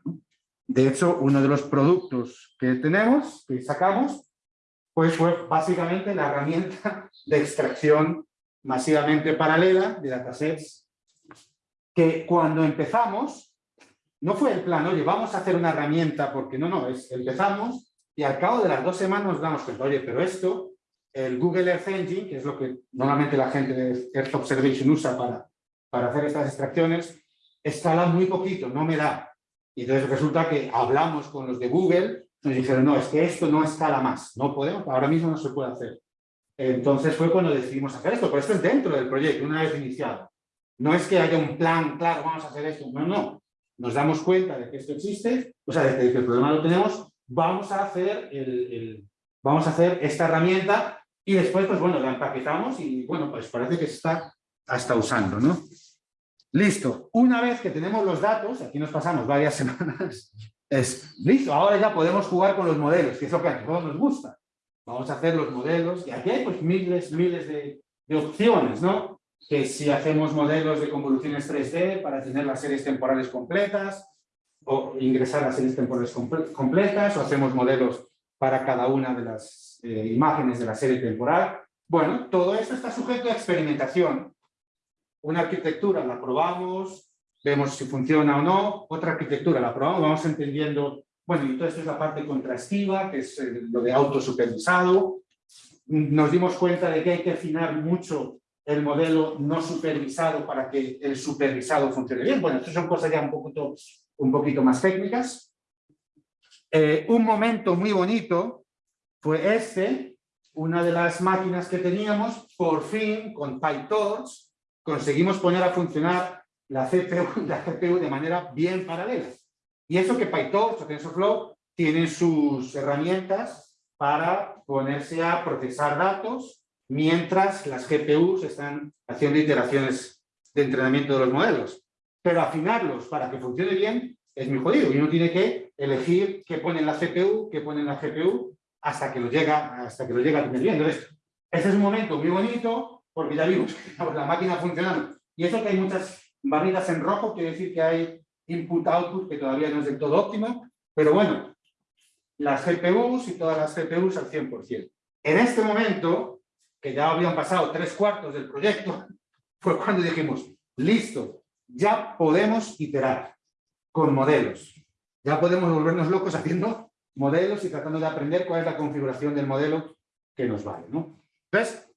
De hecho, uno de los productos que tenemos, que sacamos, pues fue básicamente la herramienta de extracción masivamente paralela de datasets que cuando empezamos no fue el plan, oye, vamos a hacer una herramienta porque no, no, es, empezamos y al cabo de las dos semanas nos damos cuenta, oye, pero esto, el Google Earth Engine, que es lo que normalmente la gente de Earth Observation usa para, para hacer estas extracciones, escala muy poquito, no me da. Y entonces resulta que hablamos con los de Google nos dijeron, no, es que esto no escala más, no podemos, ahora mismo no se puede hacer. Entonces fue cuando decidimos hacer esto, pero esto es dentro del proyecto, una vez iniciado. No es que haya un plan, claro, vamos a hacer esto. No, no. Nos damos cuenta de que esto existe, o sea, de que el problema lo tenemos, vamos a hacer, el, vamos a hacer esta herramienta y después, pues bueno, la empaquetamos y bueno, pues parece que se está hasta usando, ¿no? Listo. Una vez que tenemos los datos, aquí nos pasamos varias semanas, es listo, ahora ya podemos jugar con los modelos, que es lo que a todos nos gusta. Vamos a hacer los modelos, y aquí hay pues miles, miles de, opciones, ¿no? Que si hacemos modelos de convoluciones 3D para tener las series temporales completas, o ingresar las series temporales completas, o hacemos modelos para cada una de las eh, imágenes de la serie temporal. Bueno, todo esto está sujeto a experimentación. Una arquitectura la probamos, vemos si funciona o no, otra arquitectura la probamos, vamos entendiendo, bueno, y todo esto es la parte contrastiva, que es eh, lo de autosupervisado. Nos dimos cuenta de que hay que afinar mucho el modelo no supervisado para que el supervisado funcione bien. Bueno, estas son cosas ya un poquito, un poquito más técnicas. Eh, un momento muy bonito fue este, una de las máquinas que teníamos, por fin, con PyTorch, conseguimos poner a funcionar la CPU, la CPU de manera bien paralela. Y eso que PyTorch o TensorFlow tienen sus herramientas para ponerse a procesar datos mientras las GPUs están haciendo iteraciones de entrenamiento de los modelos. Pero afinarlos para que funcione bien es muy jodido y uno tiene que elegir qué pone en la CPU, qué pone en la GPU hasta que lo llega, hasta que lo llega a tener bien. Entonces, este es un momento muy bonito porque ya vimos la máquina funcionando. Y eso que hay muchas barritas en rojo quiere decir que hay input-output que todavía no es del todo óptimo, pero bueno, las GPUs y todas las GPUs al 100%. En este momento, que ya habían pasado tres cuartos del proyecto, fue cuando dijimos, listo, ya podemos iterar con modelos. Ya podemos volvernos locos haciendo modelos y tratando de aprender cuál es la configuración del modelo que nos vale. ¿no? Entonces,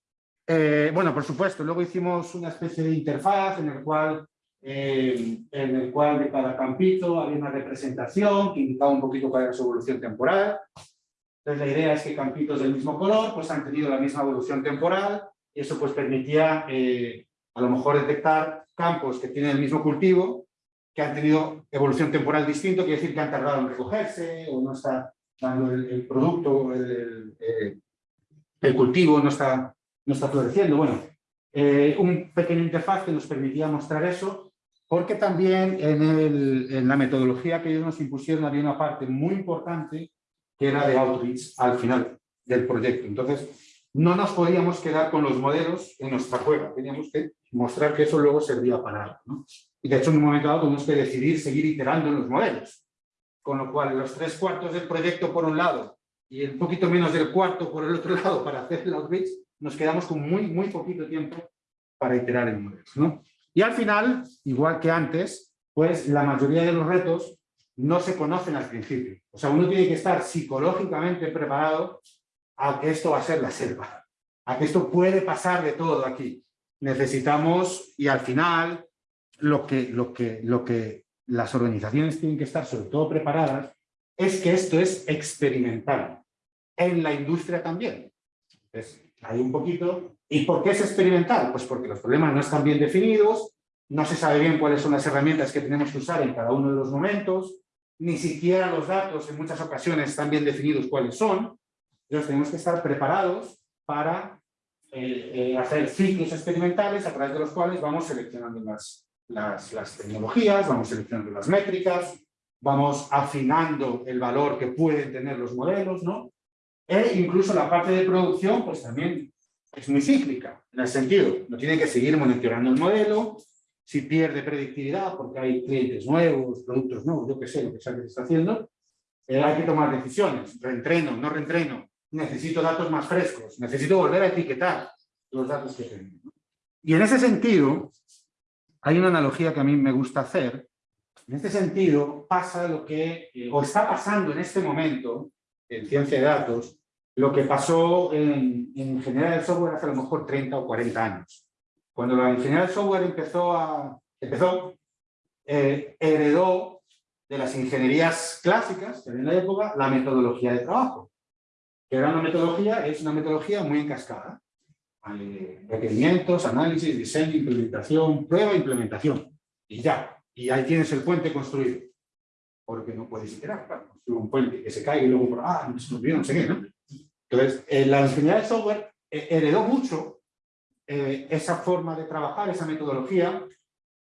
eh, bueno, por supuesto, luego hicimos una especie de interfaz en el cual eh, en el cual de cada campito había una representación que indicaba un poquito cuál era su evolución temporal. Entonces la idea es que campitos del mismo color pues han tenido la misma evolución temporal y eso pues permitía eh, a lo mejor detectar campos que tienen el mismo cultivo que han tenido evolución temporal distinto, quiere decir que han tardado en recogerse o no está dando el, producto, el, el, el, cultivo no está, no está floreciendo. Bueno, eh, un pequeño interfaz que nos permitía mostrar eso porque también en, la metodología que ellos nos impusieron había una parte muy importante que era de outreach al final del proyecto. Entonces, no nos podíamos quedar con los modelos en nuestra cueva, teníamos que mostrar que eso luego servía para algo. ¿no? Y de hecho, en un momento dado tuvimos que decidir seguir iterando en los modelos. Con lo cual, los tres cuartos del proyecto por un lado y un poquito menos del cuarto por el otro lado para hacer el outreach, nos quedamos con muy, muy poquito tiempo para iterar en modelos. ¿no? Y al final, igual que antes, pues la mayoría de los retos no se conocen al principio. O sea, uno tiene que estar psicológicamente preparado a que esto va a ser la selva, a que esto puede pasar de todo aquí. Necesitamos, y al final, lo que, lo que, lo que las organizaciones tienen que estar sobre todo preparadas es que esto es experimental. En la industria también. Hay un poquito ¿Y por qué es experimental? Pues porque los problemas no están bien definidos, no se sabe bien cuáles son las herramientas que tenemos que usar en cada uno de los momentos, ni siquiera los datos en muchas ocasiones están bien definidos cuáles son. Entonces tenemos que estar preparados para eh, eh, hacer ciclos experimentales a través de los cuales vamos seleccionando las, las, las tecnologías, vamos seleccionando las métricas, vamos afinando el valor que pueden tener los modelos, ¿no? E incluso la parte de producción, pues también es muy cíclica, en el sentido, no tiene que seguir monitoreando el modelo, si pierde predictividad porque hay clientes nuevos, productos nuevos, yo qué sé, lo que sea que se está haciendo, eh, hay que tomar decisiones, reentreno, no reentreno, necesito datos más frescos, necesito volver a etiquetar los datos que tengo. Y en ese sentido, hay una analogía que a mí me gusta hacer, en este sentido pasa lo que, eh, o está pasando en este momento, en ciencia de datos, lo que pasó en, ingeniería del software hace a lo mejor 30 o 40 años. Cuando la ingeniería del software empezó, a, empezó eh, heredó de las ingenierías clásicas, en la época, la metodología de trabajo. Que era una metodología, es una metodología muy encascada. eh, requerimientos, análisis, diseño, implementación, prueba, implementación. Y ya. Y ahí tienes el puente construido. Porque no puedes iterar, claro, construir un puente que se caiga y luego, ah, no se olvidó, no sé qué, ¿no? Entonces, eh, la ingeniería de software eh, heredó mucho eh, esa forma de trabajar, esa metodología,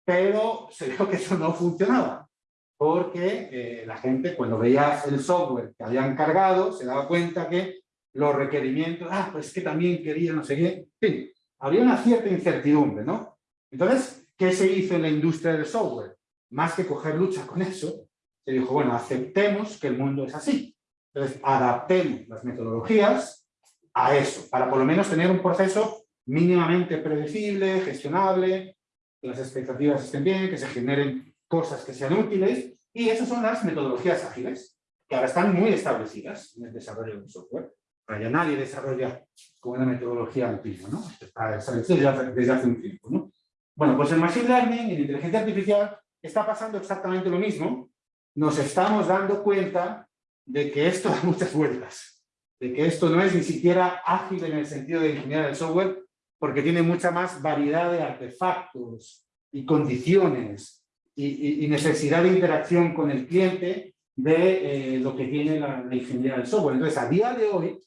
pero se vio que eso no funcionaba. Porque eh, la gente, cuando veía el software que habían cargado, se daba cuenta que los requerimientos, ah, pues que también quería no sé qué, en fin, había una cierta incertidumbre, ¿no? Entonces, ¿qué se hizo en la industria del software? Más que coger lucha con eso, se dijo, bueno, aceptemos que el mundo es así. Entonces, adaptemos las metodologías a eso, para por lo menos tener un proceso mínimamente predecible, gestionable, que las expectativas estén bien, que se generen cosas que sean útiles, y esas son las metodologías ágiles, que ahora están muy establecidas en el desarrollo del software. Ahora ya nadie desarrolla con una metodología antigua, ¿no? Está establecido desde, desde hace un tiempo, ¿no? Bueno, pues en Machine Learning, en inteligencia artificial, está pasando exactamente lo mismo. Nos estamos dando cuenta de que esto da muchas vueltas, de que esto no es ni siquiera ágil en el sentido de ingeniería del software, porque tiene mucha más variedad de artefactos y condiciones y, necesidad de interacción con el cliente de eh, lo que tiene la, la, ingeniería del software. Entonces, a día de hoy,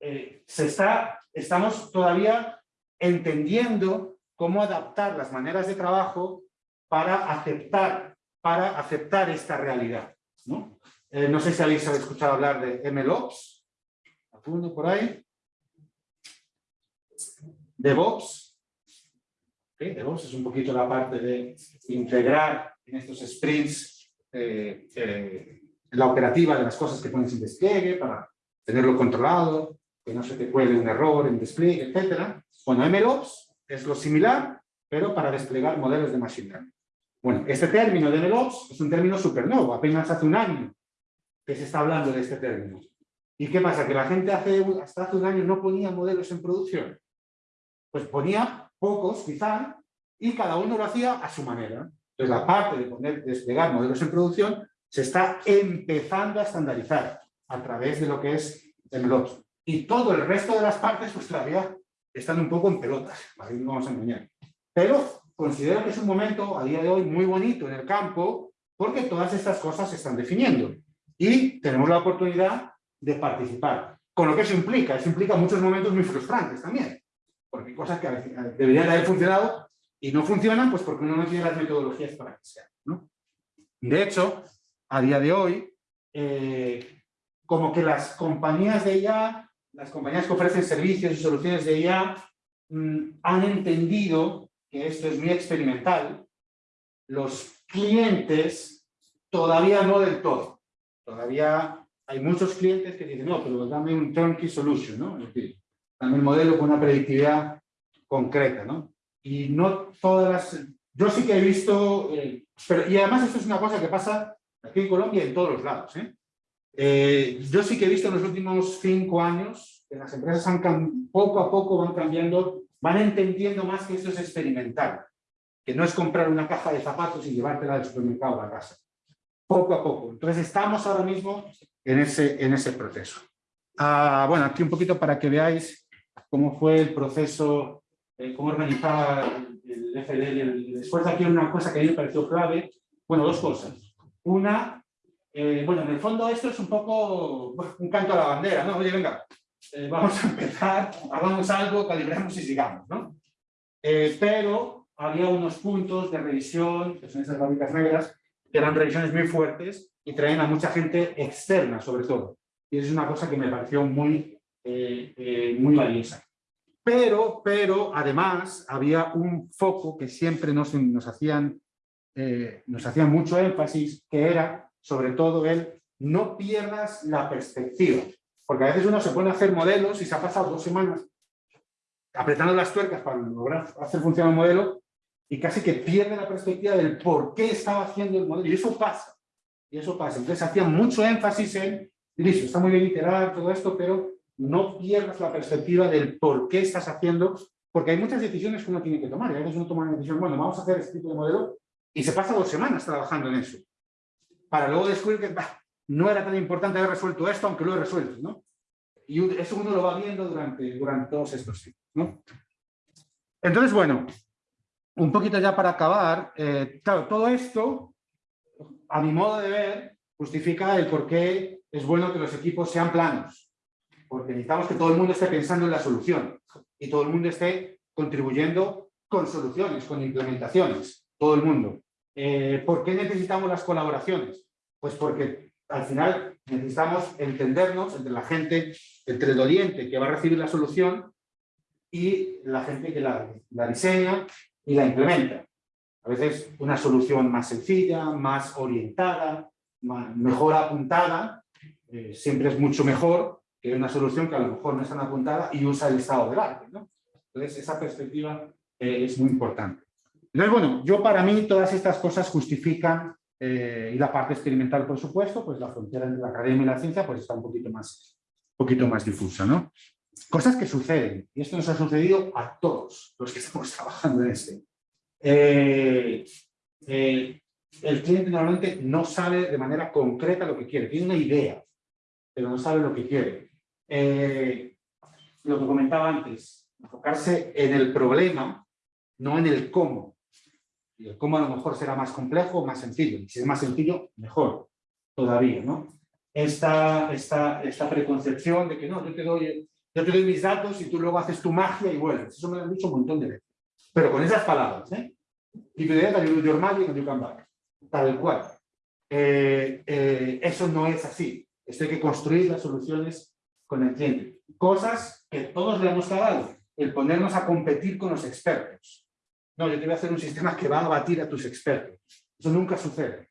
eh, se está, estamos todavía entendiendo cómo adaptar las maneras de trabajo para aceptar, para aceptar esta realidad. ¿no? Eh, no sé si habéis escuchado hablar de MLOps, apunto por ahí. DevOps. ¿Okay? DevOps es un poquito la parte de integrar en estos sprints eh, eh, la operativa de las cosas que pones en despliegue para tenerlo controlado, que no se te cuele un error en despliegue, etc. Bueno, MLOps es lo similar, pero para desplegar modelos de machine learning. Bueno, este término de MLOps es un término súper nuevo, apenas hace un año que se está hablando de este término. ¿Y qué pasa? Que la gente hace, hasta hace un año no ponía modelos en producción. Pues ponía pocos, quizá, y cada uno lo hacía a su manera. Entonces, la parte de poner, desplegar modelos en producción se está empezando a estandarizar a través de lo que es MLOps. Y todo el resto de las partes, pues todavía están un poco en pelotas, no vamos a engañar. Pero considero que es un momento, a día de hoy, muy bonito en el campo, porque todas estas cosas se están definiendo. Y tenemos la oportunidad de participar. Con lo que eso implica, eso implica muchos momentos muy frustrantes también. Porque cosas que deberían haber funcionado y no funcionan, pues porque uno no tiene las metodologías para que sean. ¿no? De hecho, a día de hoy, eh, como que las compañías de IA las compañías que ofrecen servicios y soluciones de IA mmm, han entendido que esto es muy experimental. Los clientes todavía no del todo. Todavía hay muchos clientes que dicen, no, pero dame un turnkey solution, ¿no? Es decir, dame un modelo con una predictividad concreta, ¿no? Y no todas las... Yo sí que he visto... Eh, pero, y además esto es una cosa que pasa aquí en Colombia y en todos los lados, ¿eh? Eh, yo sí que he visto en los últimos cinco años que las empresas han, poco a poco van cambiando, van entendiendo más que esto es experimental, que no es comprar una caja de zapatos y llevártela del supermercado a la casa. Poco a poco. Entonces estamos ahora mismo en ese, en ese proceso. Ah, bueno, aquí un poquito para que veáis cómo fue el proceso, eh, cómo organizaba el, el FDL. Después de aquí una cosa que a mí me pareció clave, bueno, dos cosas. Una, eh, bueno, en el fondo esto es un poco un canto a la bandera, ¿no? Oye, venga, eh, vamos a empezar, hagamos algo, calibremos y sigamos, ¿no? Eh, pero había unos puntos de revisión, que son esas fábricas negras, eran revisiones muy fuertes y traían a mucha gente externa, sobre todo. Y es una cosa que me pareció muy, muy valiosa. Pero, pero, además, había un foco que siempre nos, nos, hacían, nos hacían mucho énfasis, que era sobre todo el no pierdas la perspectiva. Porque a veces uno se pone a hacer modelos y se ha pasado dos semanas apretando las tuercas para lograr hacer funcionar el modelo y casi que pierde la perspectiva del por qué estaba haciendo el modelo. Y eso pasa. Y eso pasa. Entonces hacía mucho énfasis en, listo, está muy bien iterar todo esto, pero no pierdas la perspectiva del por qué estás haciendo, porque hay muchas decisiones que uno tiene que tomar. Y a veces uno toma una decisión, bueno, vamos a hacer este tipo de modelo, y se pasa dos semanas trabajando en eso para luego descubrir que bah, no era tan importante haber resuelto esto, aunque lo he resuelto, ¿no? Y eso uno lo va viendo durante, durante todos estos ciclos. ¿no? Entonces, bueno, un poquito ya para acabar, eh, claro, todo esto, a mi modo de ver, justifica el por qué es bueno que los equipos sean planos, porque necesitamos que todo el mundo esté pensando en la solución y todo el mundo esté contribuyendo con soluciones, con implementaciones, todo el mundo. Eh, ¿Por qué necesitamos las colaboraciones? Pues porque al final necesitamos entendernos entre la gente, entre el oriente que va a recibir la solución y la gente que la, la diseña y la implementa. A veces una solución más sencilla, más orientada, mejor apuntada, eh, siempre es mucho mejor que una solución que a lo mejor no es tan apuntada y usa el estado del arte. ¿no? Entonces, esa perspectiva eh, es muy importante. Entonces, bueno, yo para mí todas estas cosas justifican, eh, y la parte experimental, por supuesto, pues la frontera entre la academia y la ciencia pues está un poquito más, un poquito más difusa, ¿no? Cosas que suceden, y esto nos ha sucedido a todos los que estamos trabajando en este. Eh, eh, el cliente normalmente no sabe de manera concreta lo que quiere, tiene una idea, pero no sabe lo que quiere. Eh, lo que comentaba antes, enfocarse en el problema, no en el cómo. Y el cómo a lo mejor será más complejo o más sencillo. Y si es más sencillo, mejor todavía, ¿no? Esta, esta, esta preconcepción de que no, yo te doy yo te doy mis datos y tú luego haces tu magia y vuelves. Eso me lo han dicho un montón de veces. Pero con esas palabras, ¿eh? Keep the data, you do your magic and you come back. Tal cual. Eh, eh, eso no es así. Esto hay que construir las soluciones con el cliente. Cosas que todos le hemos cagado. El ponernos a competir con los expertos. No, yo te voy a hacer un sistema que va a batir a tus expertos. Eso nunca sucede.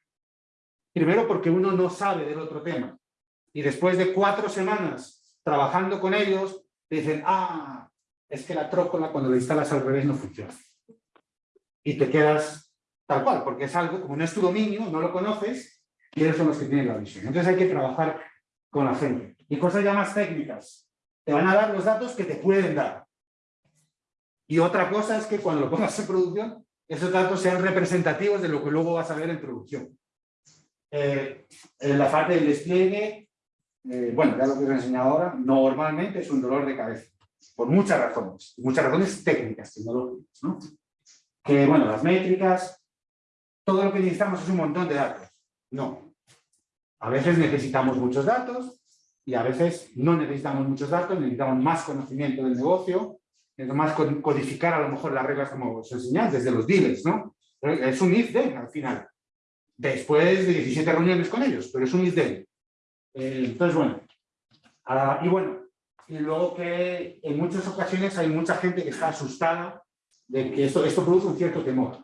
Primero porque uno no sabe del otro tema. Y después de cuatro semanas trabajando con ellos, dicen, ah, es que la trócola cuando la instalas al revés no funciona. Y te quedas tal cual, porque es algo, como no es tu dominio, no lo conoces, y ellos son los que tienen la visión. Entonces hay que trabajar con la gente. Y cosas ya más técnicas. Te van a dar los datos que te pueden dar. Y otra cosa es que cuando lo pongas en producción, esos datos sean representativos de lo que luego vas a ver en producción. Eh, en la parte del despliegue eh, bueno, ya lo que os he enseñado ahora, normalmente es un dolor de cabeza, por muchas razones, muchas razones técnicas, tecnológicas, ¿no? Que, bueno, las métricas, todo lo que necesitamos es un montón de datos. No. A veces necesitamos muchos datos y a veces no necesitamos muchos datos, necesitamos más conocimiento del negocio, más codificar a lo mejor las reglas como os enseñáis, desde los dealers, ¿no? Es un if-then al final. Después de 17 reuniones con ellos, pero es un if-then. Eh, entonces, bueno. Y bueno, y luego que en muchas ocasiones hay mucha gente que está asustada de que esto, esto produce un cierto temor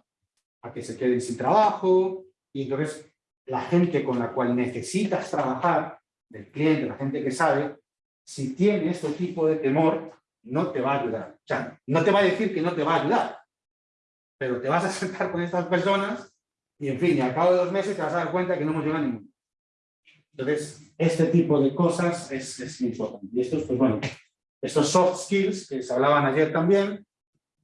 a que se queden sin trabajo y entonces la gente con la cual necesitas trabajar, del cliente, la gente que sabe, si tiene este tipo de temor, no te va a ayudar. O sea, no te va a decir que no te va a ayudar, pero te vas a sentar con estas personas y, en fin, y al cabo de dos meses te vas a dar cuenta que no hemos llegado a ninguno. Entonces, este tipo de cosas es, es importante. Y estos, pues bueno, estos soft skills que se hablaban ayer también,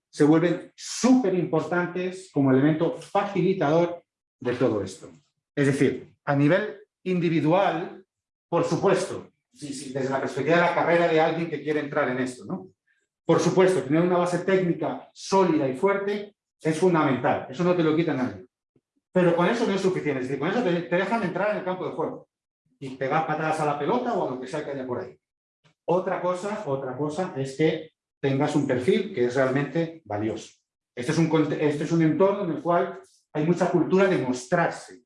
se vuelven súper importantes como elemento facilitador de todo esto. Es decir, a nivel individual, por supuesto, desde la perspectiva de la carrera de alguien que quiere entrar en esto, ¿no? Por supuesto, tener una base técnica sólida y fuerte es fundamental, eso no te lo quita nadie. Pero con eso no es suficiente, es decir, con eso te dejan entrar en el campo de juego y pegar patadas a la pelota o a lo que sea que haya por ahí. Otra cosa, otra cosa es que tengas un perfil que es realmente valioso. Este es un, este es un entorno en el cual hay mucha cultura de mostrarse,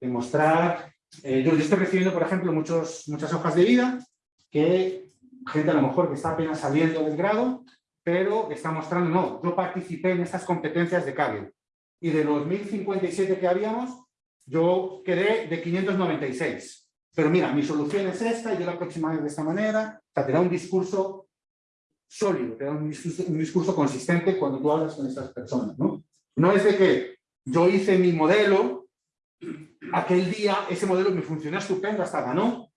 de mostrar... Eh, yo estoy recibiendo, por ejemplo, muchos, muchas hojas de vida que gente a lo mejor que está apenas saliendo del grado, pero está mostrando, no, yo participé en estas competencias de Kaggle. Y de los 1057 que habíamos, yo quedé de 596. Pero mira, mi solución es esta, yo la aproximaré de esta manera. O sea, te da un discurso sólido, te da un discurso, consistente cuando tú hablas con estas personas. ¿no? no es de que yo hice mi modelo, aquel día ese modelo me funcionó estupendo, hasta ganó,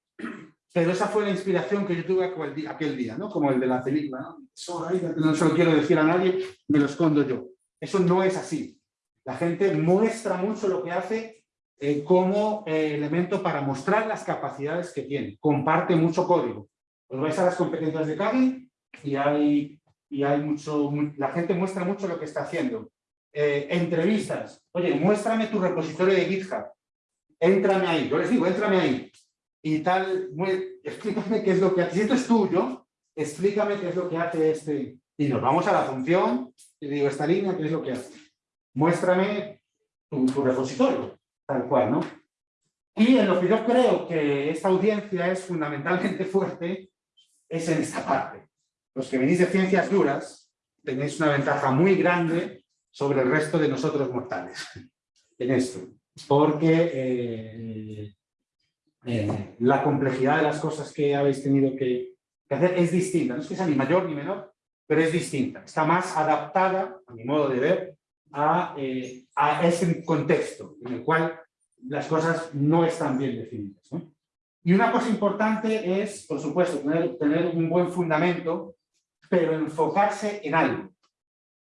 pero esa fue la inspiración que yo tuve aquel día, ¿no? como el de la película. ¿no? no se lo quiero decir a nadie, me lo escondo yo. Eso no es así. La gente muestra mucho lo que hace eh, como eh, elemento para mostrar las capacidades que tiene. Comparte mucho código. Os vais a las competencias de Kaggle y hay y hay mucho, mu- la gente muestra mucho lo que está haciendo. Eh, entrevistas, oye, muéstrame tu repositorio de GitHub, éntrame ahí, yo les digo, éntrame ahí, y tal, explícame qué es lo que hace, si esto es tuyo, explícame qué es lo que hace este, y nos vamos a la función, y digo, esta línea, qué es lo que hace. Muéstrame tu repositorio, tal cual, ¿no? Y en lo que yo creo que esta audiencia es fundamentalmente fuerte, es en esta parte. Los que venís de ciencias duras tenéis una ventaja muy grande sobre el resto de nosotros mortales en esto, porque eh, eh, la complejidad de las cosas que habéis tenido que, que hacer es distinta, no es que sea ni mayor ni menor, pero es distinta, está más adaptada, a mi modo de ver, a, eh, a ese contexto en el cual las cosas no están bien definidas. ¿no? Y una cosa importante es, por supuesto, tener, un buen fundamento, pero enfocarse en algo.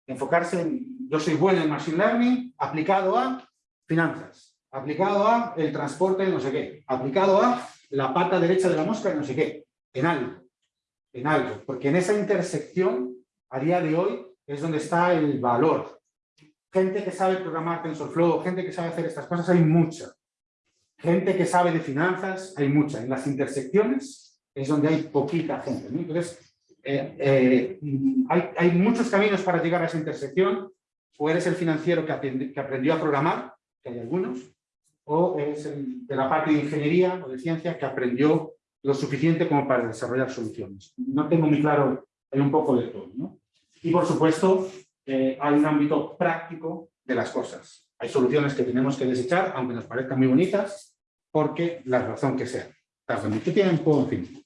Enfocarse en, yo soy bueno en Machine Learning, aplicado a finanzas, aplicado a el transporte no sé qué, aplicado a la pata derecha de la mosca no sé qué, en algo, en algo. Porque en esa intersección, a día de hoy, es donde está el valor. Gente que sabe programar TensorFlow, gente que sabe hacer estas cosas, hay mucha. Gente que sabe de finanzas, hay mucha. En las intersecciones es donde hay poquita gente. ¿no? Entonces, eh, eh, hay, hay muchos caminos para llegar a esa intersección. O eres el financiero que, que aprendió a programar, que hay algunos, o eres el de la parte de ingeniería o de ciencia que aprendió lo suficiente como para desarrollar soluciones. No tengo muy claro, hay un poco de todo. ¿no? Y por supuesto, eh, hay un ámbito práctico de las cosas. Hay soluciones que tenemos que desechar, aunque nos parezcan muy bonitas, porque la razón que sea. Tardan mucho tiempo, en fin.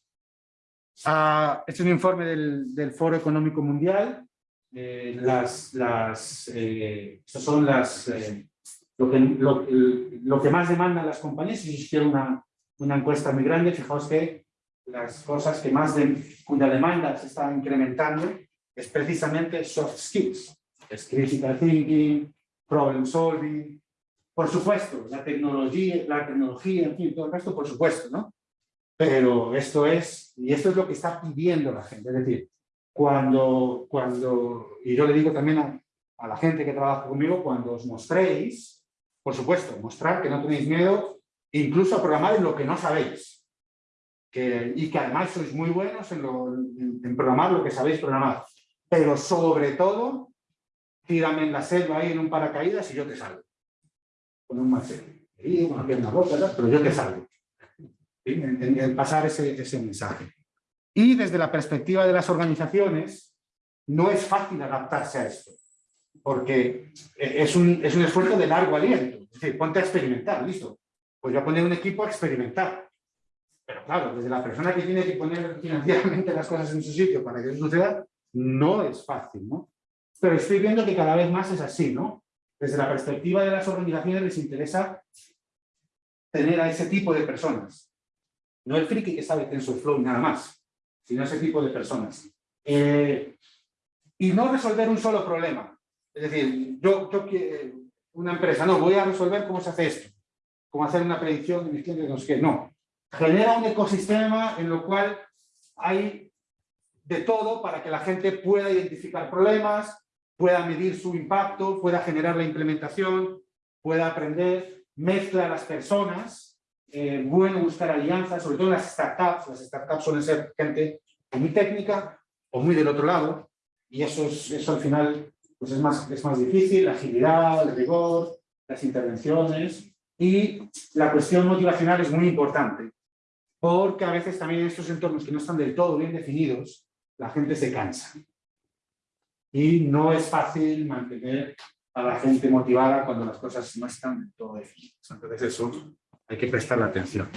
Ah, este es un informe del, del Foro Económico Mundial. Eh, las, las, eh, estas son las, eh, lo, que, lo, lo que más demandan las compañías. Hiciera una, una encuesta muy grande, fijaos que las cosas que más de, cuya demanda se está incrementando es precisamente soft skills. Es critical thinking, problem solving, por supuesto, la tecnología, la tecnología, en fin, todo el resto, por supuesto, ¿no? Pero esto es, y esto es lo que está pidiendo la gente, es decir, cuando, cuando y yo le digo también a, a la gente que trabaja conmigo, cuando os mostréis, por supuesto, mostrar que no tenéis miedo, incluso a programar en lo que no sabéis, que, y que además sois muy buenos en, lo, en, en programar lo que sabéis programar, pero sobre todo, tírame en la selva ahí en un paracaídas y yo te salvo con un macete. Y una pierna rota, pero yo te salvo. En, en- en pasar ese, ese mensaje. Y desde la perspectiva de las organizaciones, no es fácil adaptarse a esto, porque eh, es un, es un esfuerzo de largo aliento. Es decir, ponte a experimentar, listo. Pues voy a poner un equipo a experimentar. Pero claro, desde la persona que tiene que poner financieramente las cosas en su sitio para que eso suceda, no es fácil, ¿no? Pero estoy viendo que cada vez más es así, ¿no? Desde la perspectiva de las organizaciones les interesa tener a ese tipo de personas. No el friki que sabe TensorFlow nada más, sino ese tipo de personas. Eh, y no resolver un solo problema. Es decir, yo, yo que una empresa, no, voy a resolver cómo se hace esto, cómo hacer una predicción de mis clientes, no sé qué, no. Genera un ecosistema en lo cual hay de todo para que la gente pueda identificar problemas, pueda medir su impacto, pueda generar la implementación, pueda aprender, mezcla a las personas, eh, bueno buscar alianzas, sobre todo en las startups, las startups suelen ser gente muy técnica o muy del otro lado, y eso, es, eso al final pues es, más, es más difícil, la agilidad, el rigor, las intervenciones, y la cuestión motivacional es muy importante, porque a veces también en estos entornos que no están del todo bien definidos, la gente se cansa. Y no es fácil mantener a la gente motivada cuando las cosas no están del todo definidas. Entonces eso hay que prestarle atención.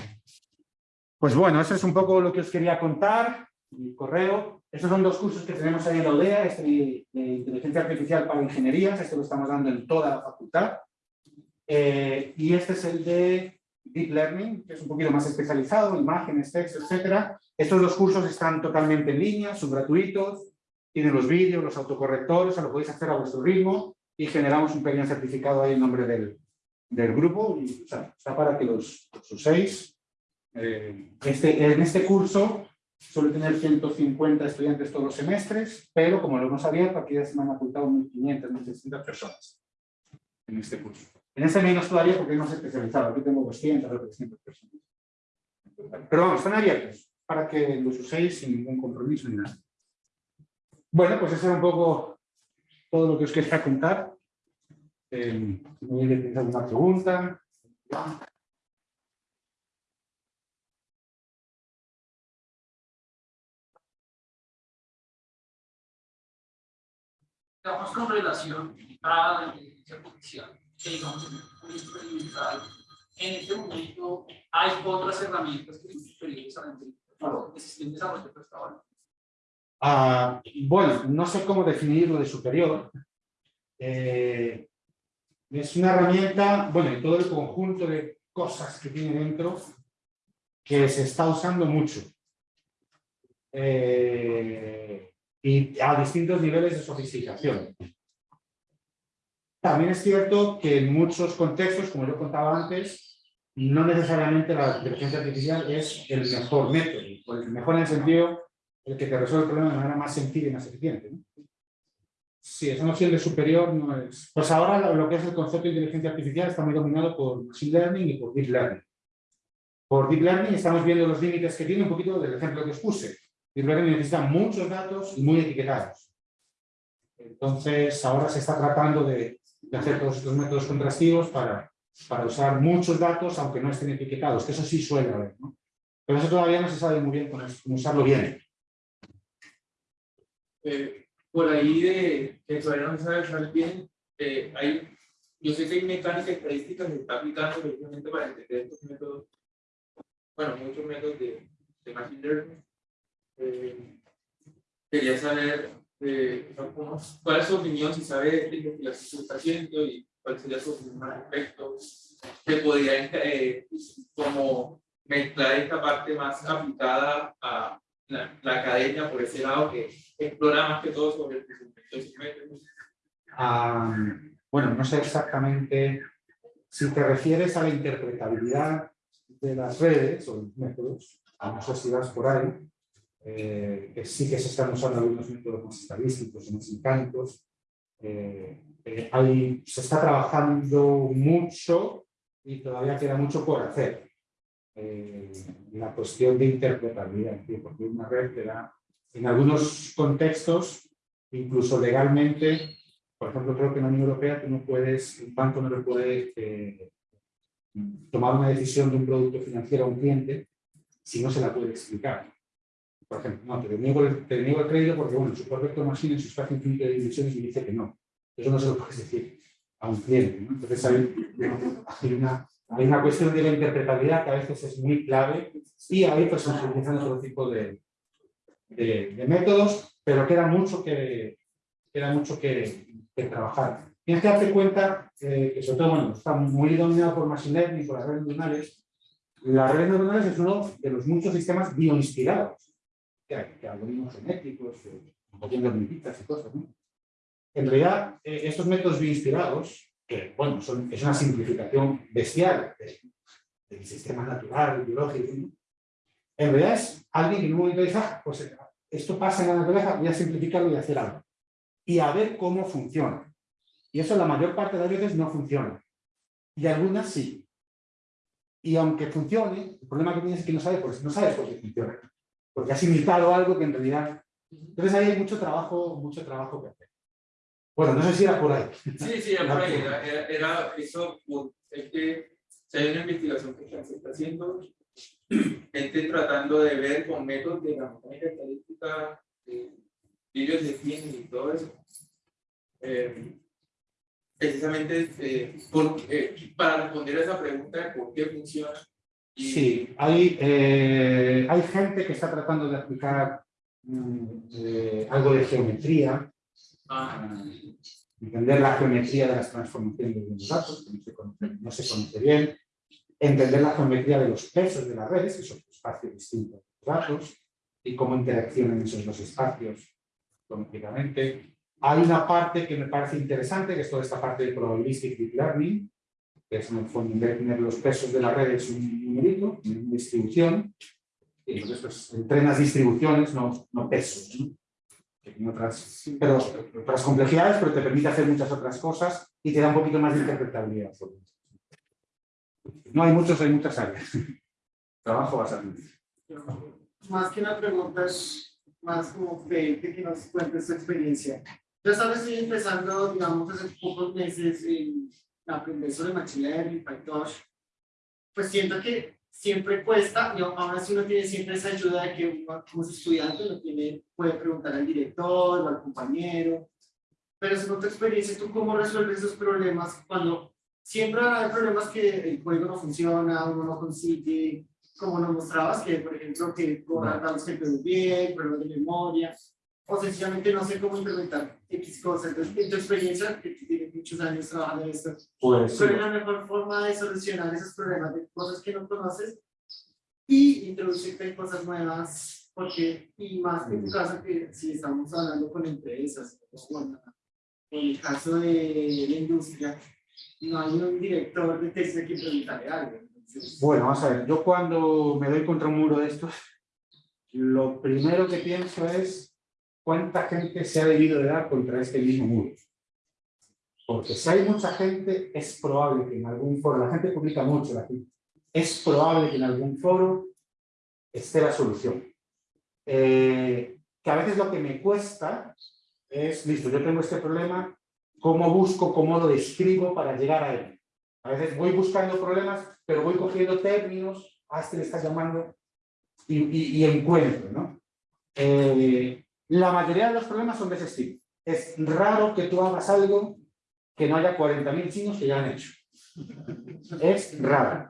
Pues bueno, eso es un poco lo que os quería contar. Mi correo. Estos son dos cursos que tenemos ahí en la UDEA, este de inteligencia artificial para ingenierías, este lo estamos dando en toda la facultad. Eh, y este es el de Deep Learning, que es un poquito más especializado, imágenes, texto, etcétera. Estos dos cursos están totalmente en línea, son gratuitos, tienen los vídeos, los autocorrectores, o sea, lo podéis hacer a vuestro ritmo y generamos un pequeño certificado ahí en nombre del, del grupo y o sea, está para que los, los uséis. Eh, este, en este curso suele tener 150 estudiantes todos los semestres, pero como lo hemos abierto, aquí ya se me han apuntado 1.500, 1.600 personas en este curso. En este menos todavía porque hemos especializado, aquí tengo 200 o 300 personas. Pero vamos, están abiertos para que los uséis sin ningún compromiso ni nada. Bueno, pues eso era un poco todo lo que os quería contar. Eh, si me alguna pregunta. digamos, con relación a la inteligencia artificial, que digamos en un experimental, en este momento hay otras herramientas que son superiores a la inteligencia se estén desarrollando hasta ahora. Ah, bueno, no sé cómo definir lo de superior. Eh, es una herramienta, bueno, y todo el conjunto de cosas que tiene dentro que se está usando mucho. Eh, y a distintos niveles de sofisticación. También es cierto que en muchos contextos, como yo contaba antes, no necesariamente la inteligencia artificial es el mejor método, el mejor en el sentido el que te resuelve el problema de manera más sencilla y más eficiente. ¿no? Sí, esa noción de superior no es... Pues ahora lo que es el concepto de inteligencia artificial está muy dominado por Machine Learning y por Deep Learning. Por Deep Learning estamos viendo los límites que tiene un poquito del ejemplo que os puse. Deep Learning necesita muchos datos y muy etiquetados. Entonces, ahora se está tratando de, de hacer todos estos métodos contrastivos para, para usar muchos datos, aunque no estén etiquetados, que eso sí suele haber. ¿no? Pero eso todavía no se sabe muy bien cómo, usarlo bien. Eh, por ahí de que todavía no se sabe usar bien, eh, hay, yo sé que hay mecánica estadística que se está aplicando precisamente para entender estos métodos, bueno, muchos métodos de, de machine learning. Eh, quería saber cómo, cuál es su opinión, si sabe de está haciendo y cuál sería su opinión al respecto. Se podría eh, como mezclar esta parte más aplicada a la, la, academia por ese lado que explora más que todo sobre el crecimiento. Um, bueno, no sé exactamente si te refieres a la interpretabilidad de las redes o los métodos, no sé si vas por ahí, eh, que sí que se están usando algunos métodos más estadísticos y más mecánicos. Eh, eh, hay, se está trabajando mucho y todavía queda mucho por hacer. Eh, la cuestión de interpretabilidad, porque una red te da, en algunos contextos, incluso legalmente, por ejemplo, creo que en la Unión Europea tú no puedes, un banco no le puede eh, tomar una decisión de un producto financiero a un cliente si no se la puede explicar. Por ejemplo, no, te niego el, te niego el crédito porque, bueno, su perfecto machine en su espacio infinito de dimensiones me dice que no. Eso no se lo puedes decir a un cliente. Entonces hay, hay una hay cuestión de la interpretabilidad que a veces es muy clave y ahí pues se utilizan otro tipo de, métodos, pero queda mucho que, queda mucho que, que trabajar. Tienes que darte cuenta eh, que sobre todo bueno, está muy dominado por Machine Learning, por las redes neuronales. Las redes neuronales es uno de los muchos sistemas bioinspirados, que algoritmos genéticos, de hormiguitas y cosas. ¿no? En realidad, eh, estos métodos bioinspirados que bueno, son, es una simplificación bestial de, del sistema natural, biológico. En realidad es alguien que en un momento dice, ah, pues esto pasa en la naturaleza, voy a simplificarlo y hacer algo. Y a ver cómo funciona. Y eso la mayor parte de las veces no funciona. Y algunas sí. Y aunque funcione, el problema que tienes es que no sabes por, no sabes por qué funciona. Porque has imitado algo que en realidad... Entonces ahí hay mucho trabajo, mucho trabajo que hacer. Bueno, no sé si era por ahí. Sí, sí, era por ahí. Era, era, era eso, es que si hay una investigación que se está haciendo, gente tratando de ver con métodos de la mecánica estadística, eh, vídeos de cine y todo eso. Eh, precisamente eh, por, eh, para responder a esa pregunta de por qué funciona. Sí, hay, hay gente que está tratando de aplicar mm, algo de geometría Ah. entender la geometría de las transformaciones de los datos, que no se, conoce, no se conoce bien, entender la geometría de los pesos de las redes, que son espacios distintos de los datos, y cómo interaccionan esos dos espacios geométricamente. Hay una parte que me parece interesante, que es toda esta parte de probabilistic deep learning, que es en el fondo tener los pesos de las redes un numerito, distribución, Y entonces, pues, entrenas distribuciones, no, no pesos. ¿no? Otras, pero, otras complejidades, pero te permite hacer muchas otras cosas y te da un poquito más de interpretabilidad. No hay muchos, hay muchas áreas. Trabajo bastante. Más que una pregunta, es más como pedirte que nos cuentes tu experiencia. Yo vez estoy empezando, digamos, hace pocos meses en aprender sobre Machine Learning, PyTorch. Pues siento que siempre cuesta, y aún así uno tiene siempre esa ayuda de que uno como es estudiante uno tiene, puede preguntar al director o al compañero. Pero según tu experiencia, ¿tú cómo resuelves esos problemas cuando siempre van a haber problemas que el código no funciona, uno no consigue, como nos mostrabas, que por ejemplo que borrar datos que quedó bien, problemas de memoria, o sencillamente no sé cómo implementar X cosas. Entonces, en tu experiencia, que tú tienes muchos años trabajando en esto, Pues, ¿cuál es la mejor forma de solucionar esos problemas de cosas que no conoces y introducirte en cosas nuevas? Porque, y más en tu caso, que si estamos hablando con empresas, o con, en el caso de la industria, no hay un director de texto que preguntarle algo. Entonces, Bueno, vamos a ver, yo cuando me doy contra un muro de estos, lo primero que pienso es cuánta gente se ha debido de dar contra este mismo muro. Porque si hay mucha gente, es probable que en algún foro, la gente publica mucho, la es probable que en algún foro esté la solución. Eh, que a veces lo que me cuesta es, listo, yo tengo este problema, ¿cómo busco, cómo lo describo para llegar a él? A veces voy buscando problemas, pero voy cogiendo términos, a este le estás llamando, y, y- y encuentro, ¿no? Eh, la mayoría de los problemas son de ese estilo. Es raro que tú hagas algo que no haya 40.000 chinos que ya han hecho. Es raro.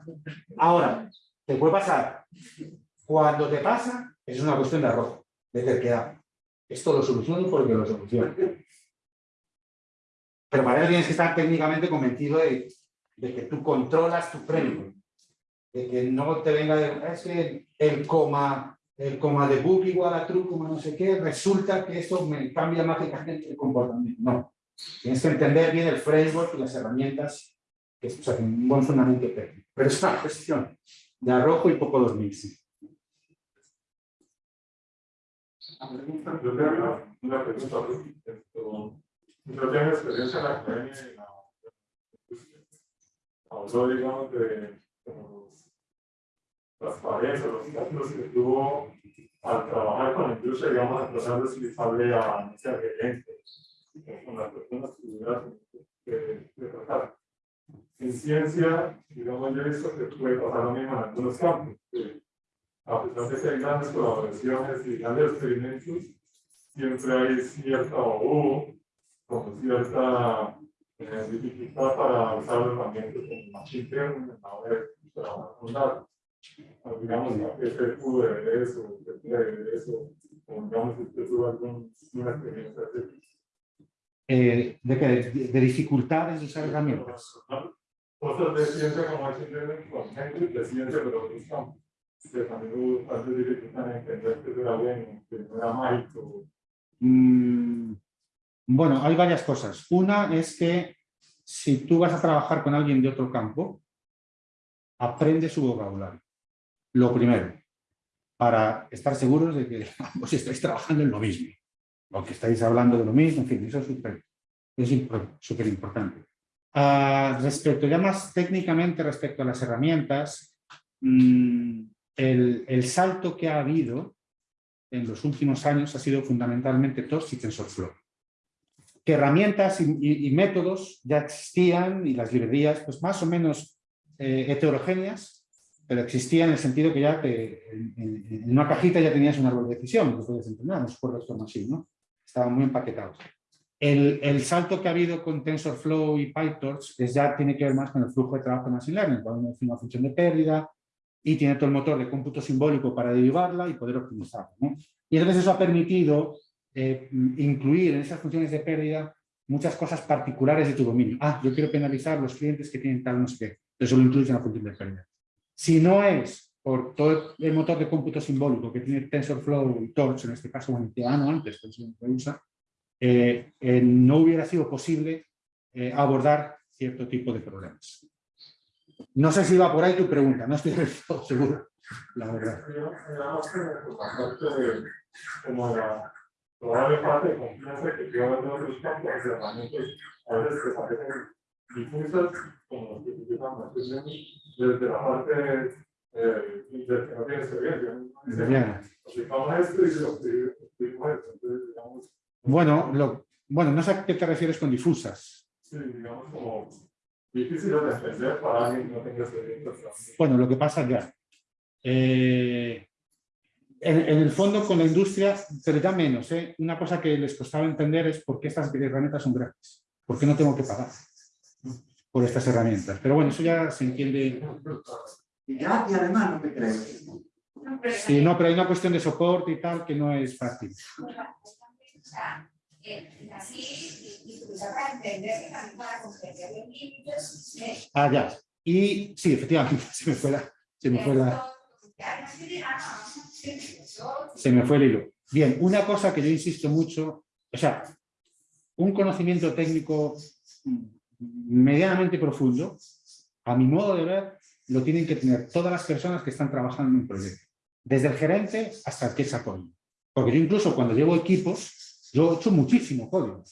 Ahora, te puede pasar. Cuando te pasa, es una cuestión de arrojo, de terquedad. Esto lo soluciono porque lo soluciono. Pero para eso tienes que estar técnicamente convencido de, que tú controlas tu framework. De que no te venga de, el coma, el coma de book igual a true, como no sé qué, resulta que esto me cambia mágicamente el comportamiento. No. Tienes que entender bien el framework y las herramientas que o sea, un buen fundamento técnico. Pero es una cuestión de arrojo y poco dormirse. Yo tengo una pregunta. Yo tengo experiencia en la academia y la. Habló, digamos, de como, o los cálculos que tuvo al trabajar con la industria, digamos, a tratar de utilizarle a ese gerente, con las personas que que que tratar. En ciencia, digamos, yo he visto que puede pasar lo mismo en algunos campos. que a pesar de que hay grandes colaboraciones y grandes experimentos, siempre hay cierta o como cierta eh, dificultad para usar herramientas como Machine Learning a la trabajar con datos. Digamos, FQ de eso, de eso, o digamos, si usted tuvo alguna experiencia así. Eh, de, que- de, de dificultades de usar herramientas. Cosas de ciencia como con gente de ciencia, pero otros campos. Que también hubo tantas dificultades en entender que era bien, que no era mágico. Mm, bueno, hay varias cosas. Una es que si tú vas a trabajar con alguien de otro campo, aprende su vocabulario. Lo primero, para estar seguros de que ambos estáis trabajando en lo mismo, o que estáis hablando de lo mismo, en fin, eso es súper es súper importante. Ah, respecto, ya más técnicamente respecto a las herramientas, mm, el, el salto que ha habido en los últimos años ha sido fundamentalmente Torch y TensorFlow. Que herramientas y métodos ya existían y las librerías pues más o menos eh, heterogéneas, pero existían en el sentido que ya te- en, en- en una cajita ya tenías un árbol de decisión, lo podías entrenar, no recuerdo esto así, ¿no? Estaban muy empaquetados. El, el salto que ha habido con TensorFlow y PyTorch es ya tiene que ver más con el flujo de trabajo de Machine Learning, cuando define una función de pérdida, y tiene todo el motor de cómputo simbólico para derivarla y poder optimizarla. ¿no? Y entonces eso ha permitido eh, incluir en esas funciones de pérdida muchas cosas particulares de tu dominio. Ah, yo quiero penalizar los clientes que tienen tal no sé qué. Eso lo incluyes en la función de pérdida. Si no es por todo el motor de cómputo simbólico que tiene TensorFlow y Torch, en este caso, bueno, antes, que que usa, eh, eh, no hubiera sido posible eh, abordar cierto tipo de problemas. No sé si va por ahí tu pregunta, no estoy del todo seguro, la verdad. Como la probable parte de confianza que quiero ver de otros campos herramientas, a veces que parecen difusas, como que utilizan más desde la parte eh, que no tiene experiencia. ¿no? Bien. Aplicamos esto y aplicamos esto. Entonces, digamos, Bueno, lo, bueno, no sé a qué te refieres con difusas. sí, digamos como difícil de entender para alguien que no tenga experiencia. Bueno, lo que pasa ya. eh, en, en el fondo con la industria, pero ya menos. ¿eh? Una cosa que les costaba entender es por qué estas herramientas son gratis. ¿Por qué no tengo que pagar por estas herramientas? Pero bueno, eso ya se entiende. Y ya, y además no te creo. Sí, no, pero hay una cuestión de soporte y tal que no es fácil. Ah, ya. Y sí, efectivamente, se me fue la, se me fue la, se me fue el hilo. Bien, una cosa que yo insisto mucho, o sea, un conocimiento técnico medianamente profundo, a mi modo de ver, lo tienen que tener todas las personas que están trabajando en un proyecto, desde el gerente hasta el que es apoyo. Porque yo incluso cuando llevo equipos, yo he hecho muchísimo código,